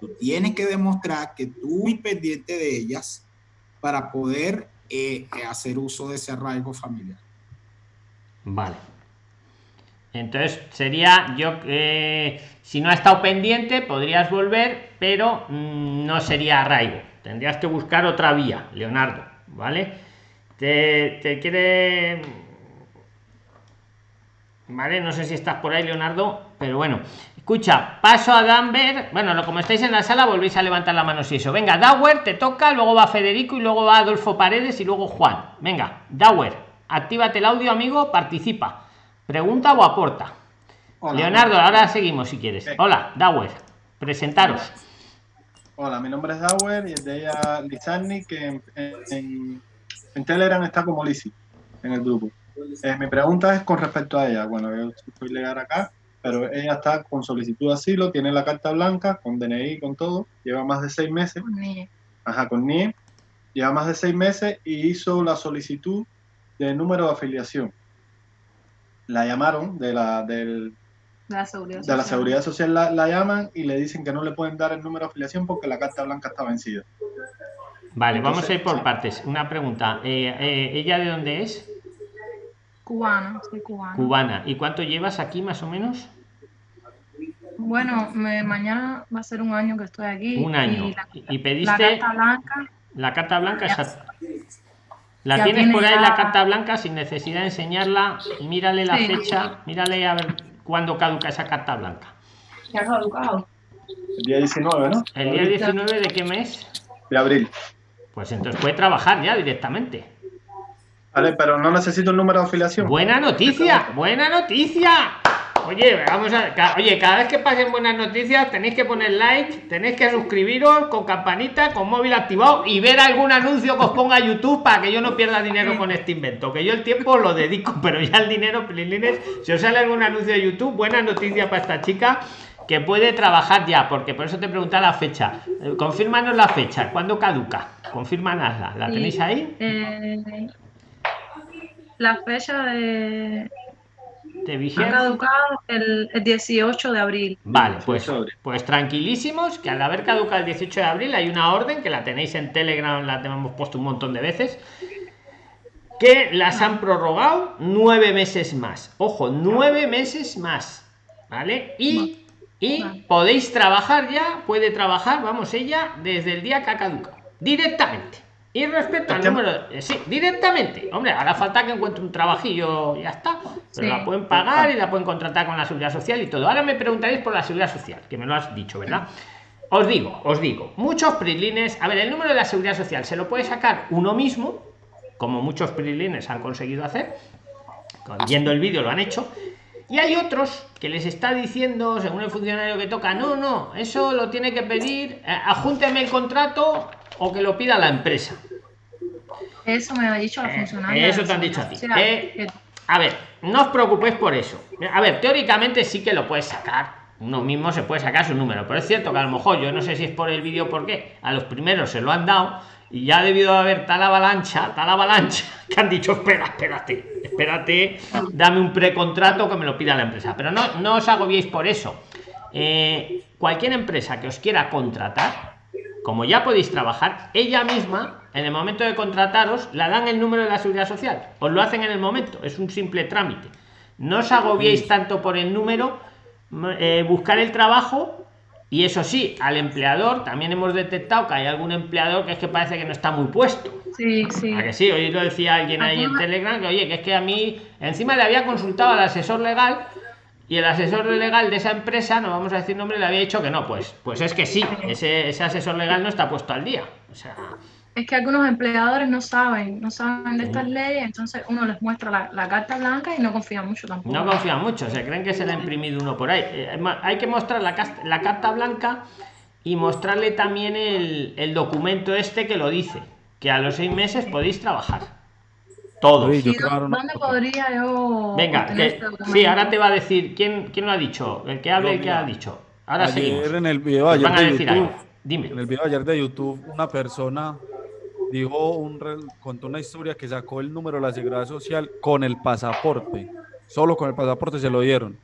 tú tienes que demostrar que tú muy pendiente de ellas para poder eh, hacer uso de ese arraigo familiar.
Vale. Entonces sería yo que si no ha estado pendiente podrías volver, pero mm, no sería arraigo. Tendrías que buscar otra vía, Leonardo. ¿vale? Te, te quiere... Vale, no sé si estás por ahí, Leonardo, pero bueno. Escucha, paso a Danver. Bueno, como estáis en la sala, volvéis a levantar la mano si eso. Venga, Dauer, te toca, luego va Federico y luego va Adolfo Paredes y luego Juan. Venga, Dauer, actívate el audio, amigo, participa. Pregunta o aporta. Leonardo, ahora seguimos si quieres. Hola, Dauer, presentaros.
Hola, mi nombre es Dauer y es de ella Lizarni, que en, Telegram está como Lisi, en el grupo. Eh, mi pregunta es con respecto a ella. Bueno, yo estoy legal acá, pero ella está con solicitud de asilo, tiene la carta blanca, con DNI, con todo, lleva más de seis meses. Con NIE. Ajá, con NIE. Lleva más de seis meses y hizo la solicitud de número de afiliación. La llamaron de la, del,
de la seguridad
social, la, seguridad social la, llaman y le dicen que no le pueden dar el número de afiliación porque la carta blanca está vencida.
Vale, vamos a ir por partes. Una pregunta. Eh, eh, ¿Ella de dónde es?
Cubana, soy cubana.
Cubana. ¿Y cuánto llevas aquí más o menos?
Bueno, mañana va a ser un año que estoy aquí.
Un año. Y, pediste... La carta blanca. La carta blanca La tienes por ahí la carta blanca sin necesidad de enseñarla. Mírale la fecha, mírale a ver cuándo caduca esa carta blanca.
Ya ha caducado.
El día 19, ¿no?
¿El día 19 de qué mes?
De abril.
Pues entonces puede trabajar ya directamente.
Vale, pero no necesito el número de afiliación.
Buena noticia, buena noticia. Oye, vamos a. Oye, cada vez que pasen buenas noticias, tenéis que poner like, tenéis que suscribiros con campanita, con móvil activado y ver algún anuncio que os ponga YouTube para que yo no pierda dinero con este invento. Que yo el tiempo lo dedico, pero ya el dinero, Prilines, si os sale algún anuncio de YouTube, buena noticia para esta chica que puede trabajar ya, porque por eso te preguntaba la fecha. Eh, confírmanos la fecha, ¿cuándo caduca? Confírmanosla, ¿la tenéis ahí?
Eh, la fecha de
te
Ha caducado el, 18 de abril.
Vale, pues, pues tranquilísimos, que al haber caducado el 18 de abril hay una orden que la tenéis en Telegram, la hemos puesto un montón de veces, que las han prorrogado nueve meses más. Ojo, nueve meses más. ¿Vale? Y, y podéis trabajar ya, puede trabajar, vamos, ella, desde el día que ha caducado. Directamente. Y respecto al número, eh, sí, directamente. Hombre, hará falta que encuentre un trabajillo, ya está. Pero la pueden pagar y la pueden contratar con la seguridad social y todo. Ahora me preguntaréis por la seguridad social, que me lo has dicho, ¿verdad? Os digo, os digo, muchos prilines, a ver, el número de la seguridad social se lo puede sacar uno mismo, como muchos prilines han conseguido hacer, viendo el vídeo lo han hecho, y hay otros que les está diciendo, según el funcionario que toca, no, no, eso lo tiene que pedir, eh, ajúnteme el contrato o que lo pida la empresa.
Eso me ha dicho la eh, funcionaria.
eso te han dicho a ti. Eh, a ver, no os preocupéis por eso. A ver, teóricamente sí que lo puedes sacar. Uno mismo se puede sacar su número, pero es cierto que a lo mejor yo no sé si es por el vídeo por qué. A los primeros se lo han dado y ya ha debido haber tal avalancha, tal avalancha, que han dicho, espera, espérate, espérate, dame un precontrato que me lo pida la empresa. Pero no, no os agobiéis por eso. Eh, cualquier empresa que os quiera contratar, como ya podéis trabajar, ella misma, en el momento de contrataros, la dan el número de la seguridad social. Os lo hacen en el momento, es un simple trámite. No os agobiéis tanto por el número, eh, buscar el trabajo. Y eso sí, al empleador también hemos detectado que hay algún empleador que es que parece que no está muy puesto.
Sí, sí.
que sí? Hoy lo decía alguien ahí en Telegram que, oye, que es que a mí, encima le había consultado al asesor legal y el asesor legal de esa empresa, no vamos a decir nombre, le había dicho que no, pues, pues es que sí, ese, ese asesor legal no está puesto al día. O sea,
es que algunos empleadores no saben, no saben de estas leyes, entonces uno les muestra la, carta blanca y no confían mucho tampoco.
No confían mucho, se creen que se le ha imprimido uno por ahí. Eh, hay que mostrar la, la carta blanca y mostrarle también el, el documento este que lo dice, que a los seis meses podéis trabajar. Todos.
¿Dónde podría yo
Venga, este sí, ahora te va a decir quién, quién lo ha dicho, el que hable, el que ha dicho. Ahora
ayer En el video ayer de YouTube, Dime. En el video ayer de YouTube, una persona dijo un contó una historia que sacó el número de la seguridad social con el pasaporte. Solo con el pasaporte se lo dieron.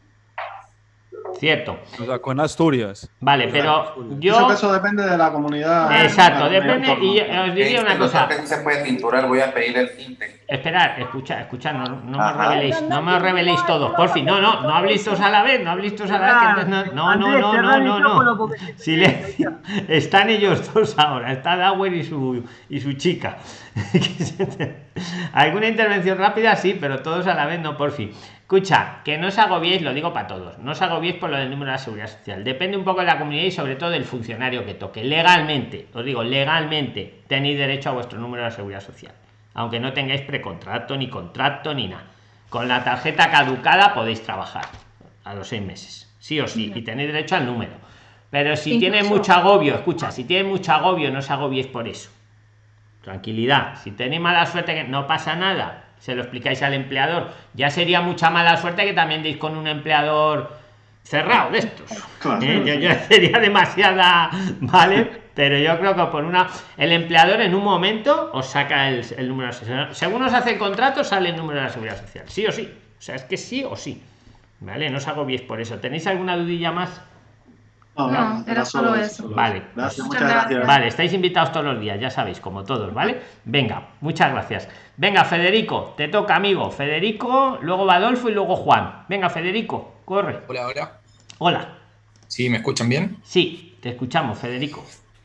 Cierto.
O sea, con Asturias.
Vale, pero yo.
Eso, depende de la comunidad.
Exacto, depende. Y os diría una cosa.
se puede tinturar, voy a pedir el tinte.
Esperad, escucha, escucha, no, no me reveléis, no me reveléis todos, por fin, no, no, no habléis todos a la vez, no habléis todos a la vez, no, no, no, no, no, no, silencio, están ellos dos ahora, está Dauer y su, y su chica. ¿Alguna intervención rápida? Sí, pero todos a la vez, no, por fin. Escucha, que no os agobiéis, lo digo para todos, no os agobiéis por lo del número de la seguridad social. Depende un poco de la comunidad y sobre todo del funcionario que toque. Legalmente, os digo, legalmente tenéis derecho a vuestro número de la seguridad social. Aunque no tengáis precontrato, ni contrato, ni nada. Con la tarjeta caducada podéis trabajar a los seis meses, sí o sí, y tenéis derecho al número. Pero si tiene mucho agobio, escucha, si tiene mucho agobio, no os agobiéis por eso. Tranquilidad. Si tenéis mala suerte, que no pasa nada. Se lo explicáis al empleador. Ya sería mucha mala suerte que también deis con un empleador cerrado de estos. ¿eh? sería demasiada, ¿vale? Pero yo creo que por una. El empleador en un momento os saca el, número de Según os hace el contrato, sale el número de la seguridad social. Sí o sí. O sea, es que sí o sí. ¿Vale? No os bien por eso. ¿Tenéis alguna dudilla más?
No, era solo eso.
Vale. Vale, estáis invitados todos los días, ya sabéis, como todos, ¿vale? Venga, muchas gracias. Venga, Federico, te toca, amigo. Federico, luego Badolfo y luego Juan. Venga, Federico, corre.
Hola, hola.
Hola.
¿Sí? ¿Me escuchan bien?
Sí, te escuchamos, Federico.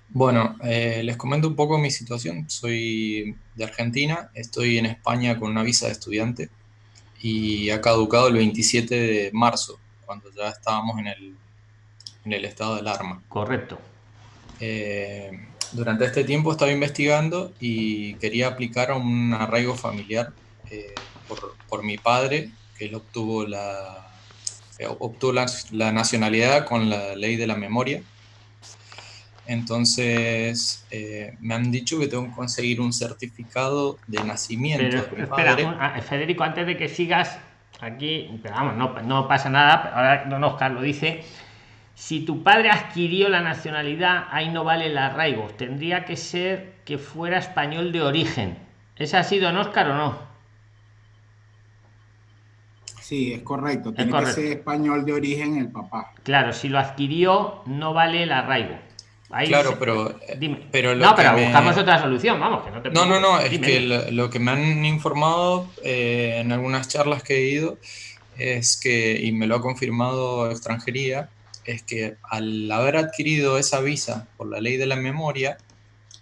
Bueno, eh, les comento un poco mi situación. Soy de Argentina, estoy en España con una visa de estudiante y ha caducado el 27 de marzo, cuando ya estábamos en el en el estado de alarma.
Correcto.
Eh, durante este tiempo estaba investigando y quería aplicar un arraigo familiar eh, por, mi padre, que él obtuvo la, eh, obtuvo la, nacionalidad con la ley de la memoria. Entonces me han dicho que tengo que conseguir un certificado de nacimiento.
de mi padre. Ah, Federico, antes de que sigas aquí, vamos, no, no pasa nada, ahora don Oscar lo dice si tu padre adquirió la nacionalidad, ahí no vale el arraigo. Tendría que ser que fuera español de origen. ¿Es así, don Oscar, o no?
Sí, es correcto. Tiene que ser español de origen el papá.
Claro, si lo adquirió, no vale el arraigo.
claro, pero,
dime. pero no, pero buscamos otra solución, vamos, que no te
No, no, no, es que lo, que me han informado eh, en algunas charlas que he ido es que, y me lo ha confirmado extranjería, es que al haber adquirido esa visa por la ley de la memoria,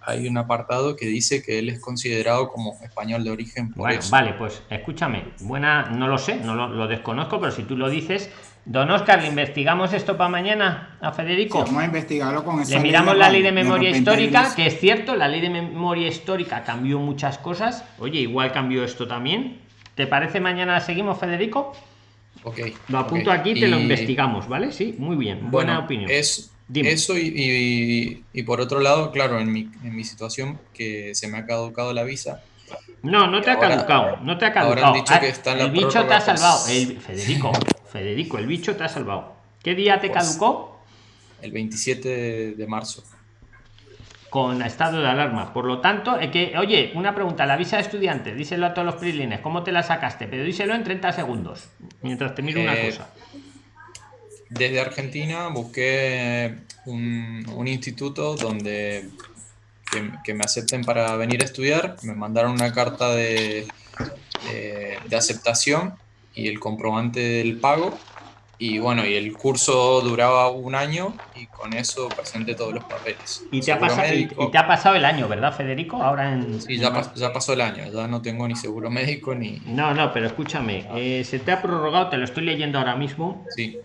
hay un apartado que dice que él es considerado como español de origen.
bueno, vale, pues escúchame, buena, no lo sé, no lo, desconozco, pero si tú lo dices, don Oscar, ¿le investigamos esto para mañana a Federico?
vamos a investigarlo con
esa Le miramos la ley de memoria histórica, que es cierto, la ley de memoria histórica cambió muchas cosas. Oye, igual cambió esto también. ¿Te parece mañana seguimos, Federico? Lo apunto aquí, te lo investigamos, ¿vale? Sí, muy bien. Buena opinión.
Es, eso y, por otro lado, claro, en mi, en mi situación que se me ha caducado la visa.
No, no te ha caducado, no te ha caducado.
dicho que está
el bicho te ha salvado. El, Federico, Federico, el bicho te ha salvado. ¿Qué día te pues, caducó?
El 27 de marzo
con estado de alarma. Por lo tanto, es que, oye, una pregunta, la visa de estudiante, díselo a todos los prilines, ¿cómo te la sacaste? Pero díselo en 30 segundos, mientras te miro una eh, cosa.
Desde Argentina busqué un, instituto donde que, me acepten para venir a estudiar, me mandaron una carta de, de aceptación y el comprobante del pago y bueno, y el curso duraba un año y con eso presenté todos los papeles.
Y te, ha pasado, y te ha pasado el año, ¿verdad, Federico? Ahora en...
Sí, ya, ya, pasó el año, ya no tengo ni seguro médico ni...
No, no, pero escúchame, eh, se te ha prorrogado, te lo estoy leyendo ahora mismo.
Sí.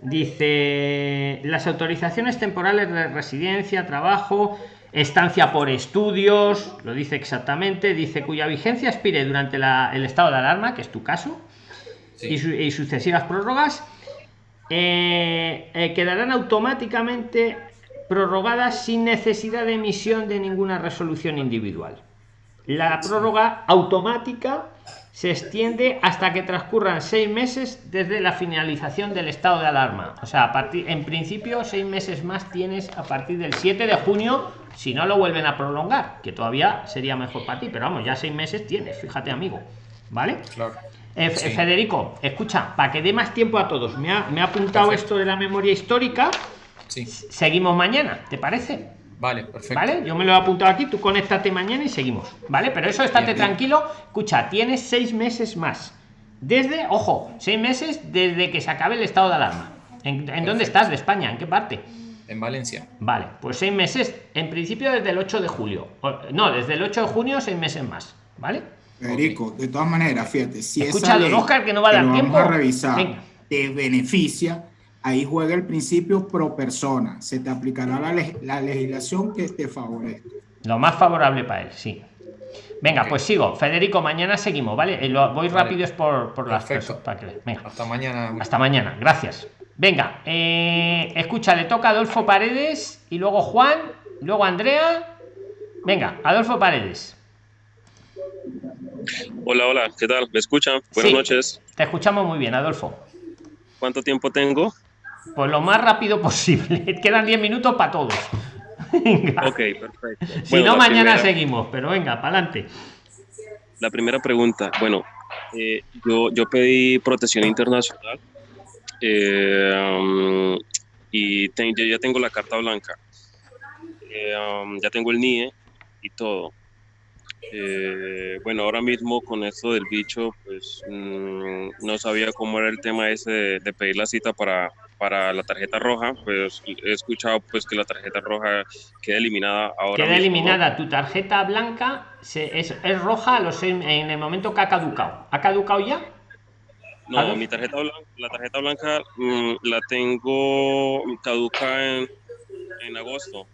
Dice, las autorizaciones temporales de residencia, trabajo, estancia por estudios, lo dice exactamente, dice cuya vigencia expire durante el estado de alarma, que es tu caso, y, y sucesivas prórrogas eh, eh, quedarán automáticamente prorrogadas sin necesidad de emisión de ninguna resolución individual. La prórroga automática se extiende hasta que transcurran seis meses desde la finalización del estado de alarma. O sea, en principio, seis meses más tienes a partir del 7 de junio, si no lo vuelven a prolongar, que todavía sería mejor para ti, pero vamos, ya seis meses tienes, fíjate, amigo. ¿Vale?
Claro.
Eh, Federico, escucha, para que dé más tiempo a todos, me ha, apuntado esto de la memoria histórica.
Sí.
Seguimos mañana, ¿te parece?
Vale, perfecto.
Vale, yo me lo he apuntado aquí, tú conéctate mañana y seguimos. Vale, pero eso estate tranquilo. Escucha, tienes seis meses más. Desde, ojo, seis meses desde que se acabe el estado de alarma. ¿En, dónde estás de España? ¿En qué parte?
En Valencia.
Vale, pues seis meses, en principio desde el 8 de julio. No, desde el 8 de junio, seis meses más. ¿Vale?
Federico, de todas maneras, fíjate, si
Escucha, esa Oscar, que no va a dar tiempo.
a revisar, te beneficia, ahí juega el principio pro persona. Se te aplicará la, legislación que te favorezca.
Lo más favorable para él, sí. Venga, pues sigo. Federico, mañana seguimos, ¿vale? Lo, voy rápido es por, por las
Perfecto. Para que,
venga.
Hasta mañana.
Hasta mañana. Gracias. Venga, eh, escucha, le toca Adolfo Paredes y luego Juan, luego Andrea. Venga, Adolfo Paredes.
Hola, hola, ¿qué tal? ¿Me escuchan? Buenas noches.
Te escuchamos muy bien, Adolfo.
¿Cuánto tiempo tengo?
Pues lo más rápido posible. Quedan 10 minutos para todos.
Ok, perfecto.
Si no, mañana seguimos, pero venga, para adelante.
La primera pregunta, bueno, eh, yo, yo pedí protección internacional eh, um, y yo ya tengo la carta blanca, eh, um, ya tengo el NIE y todo. Eh, bueno, ahora mismo con esto del bicho, pues mm, no sabía cómo era el tema ese de, pedir la cita para, para la tarjeta roja, pues he escuchado pues que la tarjeta roja queda eliminada ahora.
Queda eliminada, tu tarjeta blanca es, roja los, en, el momento que ha caducado. ¿Ha caducado ya?
No, mi tarjeta blanca, la tarjeta blanca mm, la tengo caduca en, en agosto.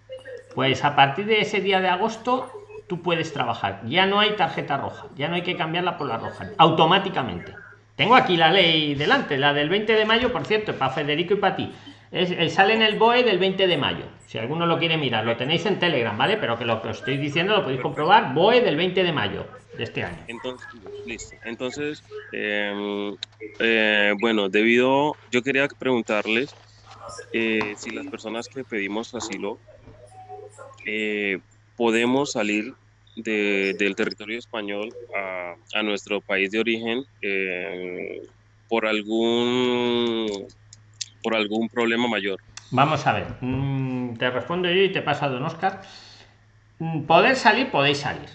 Pues a partir de ese día de agosto tú puedes trabajar. Ya no hay tarjeta roja, ya no hay que cambiarla por la roja, automáticamente. Tengo aquí la ley delante, la del 20 de mayo, por cierto, para Federico y para ti. Es, sale en el BOE del 20 de mayo. Si alguno lo quiere mirar, lo tenéis en Telegram, ¿vale? Pero que lo que os estoy diciendo lo podéis comprobar. BOE del 20 de mayo de este año.
Entonces, listo. Entonces, em, eh, bueno, debido, yo quería preguntarles eh, si las personas que pedimos asilo eh, podemos salir del territorio español a, nuestro país de origen eh, por algún por algún problema mayor.
Vamos a ver, mm, te respondo yo y te pasa don Oscar. Mm, poder salir, podéis salir.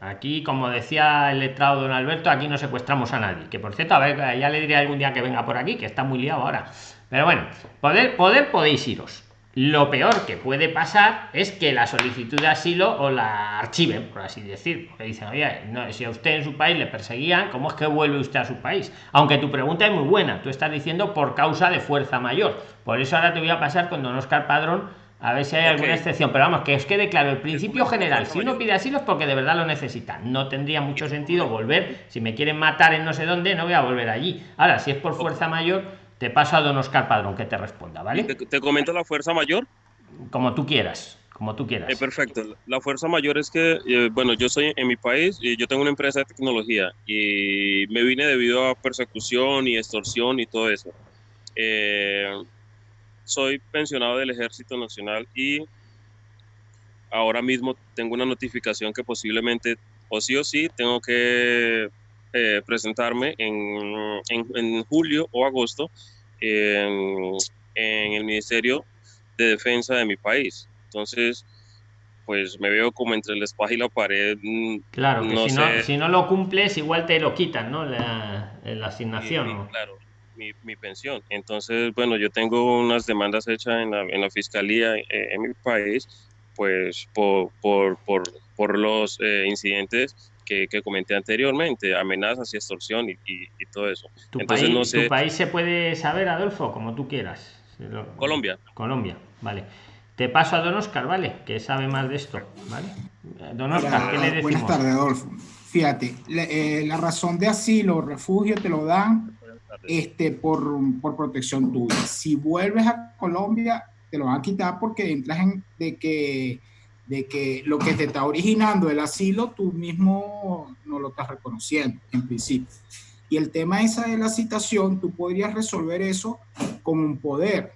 Aquí, como decía el letrado don Alberto, aquí no secuestramos a nadie. Que por cierto, a ver, ya le diré algún día que venga por aquí, que está muy liado ahora. Pero bueno, poder, poder podéis iros. Lo peor que puede pasar es que la solicitud de asilo o la archiven, por así decir. Porque dicen, oye, no, si a usted en su país le perseguían, ¿cómo es que vuelve usted a su país? Aunque tu pregunta es muy buena, tú estás diciendo por causa de fuerza mayor. Por eso ahora te voy a pasar con don Oscar Padrón a ver si hay alguna excepción. Pero vamos, que os quede claro, el principio general, si uno pide asilo es porque de verdad lo necesita. No tendría mucho sentido volver. Si me quieren matar en no sé dónde, no voy a volver allí. Ahora, si es por fuerza mayor te paso a don Oscar Padrón que te responda, ¿vale?
¿Te, comento la fuerza mayor?
Como tú quieras, como tú quieras.
Eh, perfecto. La fuerza mayor es que, eh, bueno, yo soy en mi país y yo tengo una empresa de tecnología y me vine debido a persecución y extorsión y todo eso. Eh, soy pensionado del Ejército Nacional y ahora mismo tengo una notificación que posiblemente, o sí o sí, tengo que eh, presentarme en, en, julio o agosto en, el Ministerio de Defensa de mi país. Entonces, pues me veo como entre la espada y la pared.
Mm, claro, que si, no, si no lo cumples, igual te lo quitan, ¿no? La, la asignación.
Claro, mi, mi, pensión. Entonces, bueno, yo tengo unas demandas hechas en la, en la fiscalía eh, en, mi país, pues por, por, por, por los eh, incidentes que, comenté anteriormente, amenazas y extorsión y, todo eso.
¿Tu, Entonces, país, no sé... ¿Tu país se puede saber, Adolfo, como tú quieras?
Colombia.
Colombia, vale. Te paso a Don Oscar, ¿vale? Que sabe más de esto, ¿vale? Don Oscar, ¿qué le decimos?
Buenas tardes, Adolfo. Fíjate, eh, la, razón de asilo o refugio te lo dan este, por, por protección tuya. Si vuelves a Colombia, te lo van a quitar porque entras en de que de que lo que te está originando el asilo tú mismo no lo estás reconociendo en principio. Y el tema esa de la citación, tú podrías resolver eso con un poder.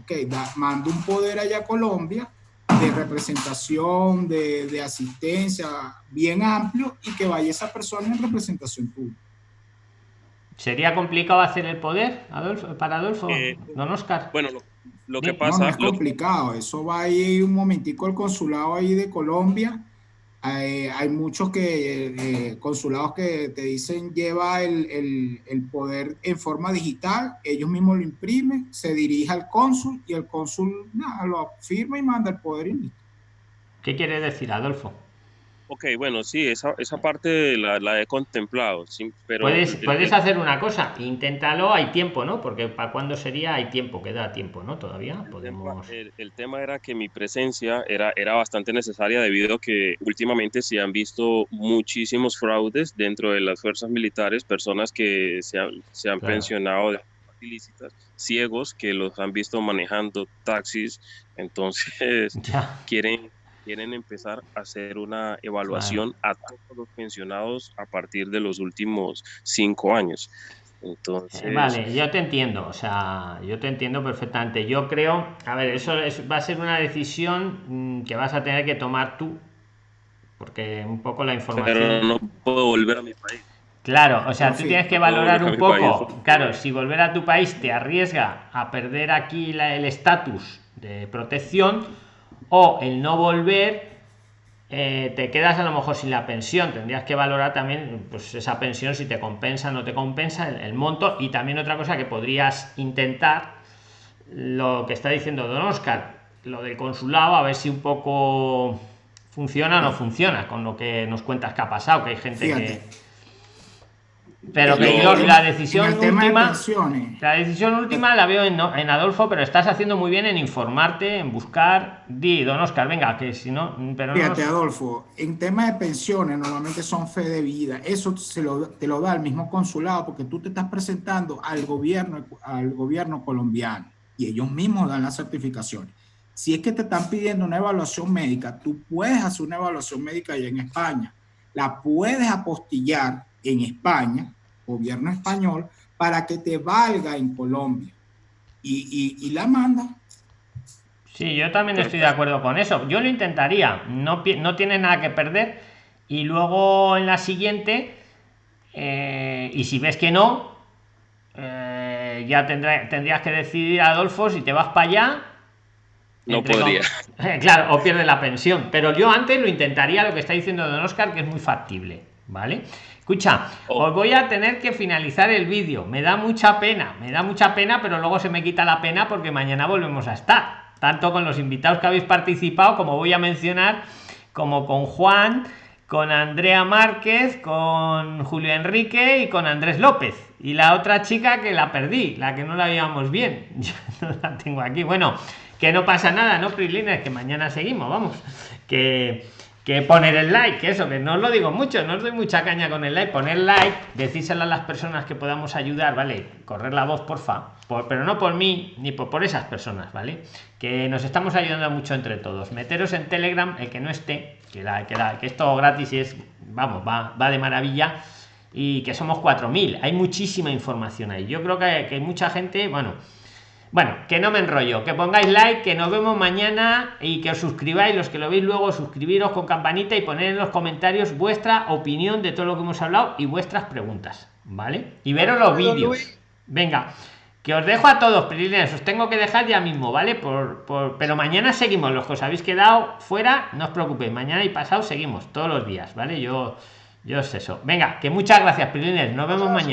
Ok, mando un poder allá a Colombia de representación, de, de, asistencia bien amplio y que vaya esa persona en representación tuya.
¿Sería complicado hacer el poder, Adolfo, para Adolfo, eh, don Oscar?
Bueno, lo que pasa... No,
es complicado, eso va ahí un momentico al consulado ahí de Colombia. Hay, muchos que, eh, consulados que te dicen lleva el, poder en forma digital, ellos mismos lo imprimen, se dirige al cónsul y el cónsul nada, lo firma y manda el poder y
¿Qué quiere decir, Adolfo?
Ok, bueno, sí, esa, esa parte la, la he contemplado, sí, pero...
Puedes, puedes hacer una cosa, inténtalo, hay tiempo, ¿no? Porque para cuándo sería, hay tiempo, queda tiempo, ¿no? Todavía podemos...
El, tema era que mi presencia era, era bastante necesaria debido a que últimamente se han visto muchísimos fraudes dentro de las fuerzas militares, personas que se han, se han pensionado ilícitas, ciegos que los han visto manejando taxis, entonces quieren quieren empezar a hacer una evaluación a todos los pensionados a partir de los últimos cinco años. Entonces...
Eh, vale, yo te entiendo, o sea, yo te entiendo perfectamente. Yo creo, a ver, eso va a ser una decisión mm, que vas a tener que tomar tú, porque un poco la información...
Pero no puedo volver a mi país.
Claro, o sea, tú tienes que valorar un poco, claro, si volver a tu país te arriesga a perder aquí el estatus de protección, o el no volver eh, te quedas a lo mejor sin la pensión. Tendrías que valorar también pues esa pensión si te compensa o no te compensa el, monto. Y también otra cosa que podrías intentar lo que está diciendo don oscar lo del consulado a ver si un poco funciona o no funciona con lo que nos cuentas que ha pasado que hay gente que pero que yo, la decisión última la decisión última la veo en, en, Adolfo pero estás haciendo muy bien en informarte en buscar. Di don Oscar venga que si no pero
fíjate Adolfo en tema de pensiones normalmente son fe de vida. Eso se lo, te lo da el mismo consulado porque tú te estás presentando al gobierno al gobierno colombiano y ellos mismos dan las certificaciones. Si es que te están pidiendo una evaluación médica tú puedes hacer una evaluación médica allá en España. La puedes apostillar en España gobierno español para que te valga en Colombia. Y, la manda.
Sí, yo también estoy de acuerdo con eso. Yo lo intentaría. No, no tienes nada que perder. Y luego en la siguiente, eh, y si ves que no, eh, ya tendrá, tendrías que decidir, Adolfo, si te vas para allá.
No podría.
claro, o pierde la pensión. Pero yo antes lo intentaría, lo que está diciendo Don Oscar, que es muy factible. ¿Vale? Escucha, oh. os voy a tener que finalizar el vídeo. Me da mucha pena, me da mucha pena, pero luego se me quita la pena porque mañana volvemos a estar. Tanto con los invitados que habéis participado, como voy a mencionar, como con Juan, con Andrea Márquez, con Julio Enrique y con Andrés López. Y la otra chica que la perdí, la que no la veíamos bien. Yo no la tengo aquí. Bueno, que no pasa nada, ¿no, Prilines? Que mañana seguimos, vamos. Que que poner el like, eso, que no os lo digo mucho, no os doy mucha caña con el like, poner like, decírselo a las personas que podamos ayudar, ¿vale? Correr la voz, porfa, por, pero no por mí, ni por, esas personas, ¿vale? Que nos estamos ayudando mucho entre todos. Meteros en Telegram, el que no esté, que, la, que, la, que esto gratis es, vamos, va, va de maravilla, y que somos 4.000, hay muchísima información ahí. Yo creo que, que hay mucha gente, bueno, bueno, que no me enrollo, que pongáis like, que nos vemos mañana y que os suscribáis, los que lo veis luego, suscribiros con campanita y poner en los comentarios vuestra opinión de todo lo que hemos hablado y vuestras preguntas, ¿vale? Y veros los vídeos. Venga, que os dejo a todos, prilines, os tengo que dejar ya mismo, ¿vale? Por, por, pero mañana seguimos, los que os habéis quedado fuera, no os preocupéis, mañana y pasado seguimos, todos los días, ¿vale? Yo, yo es eso. Venga, que muchas gracias, prilines, nos vemos mañana.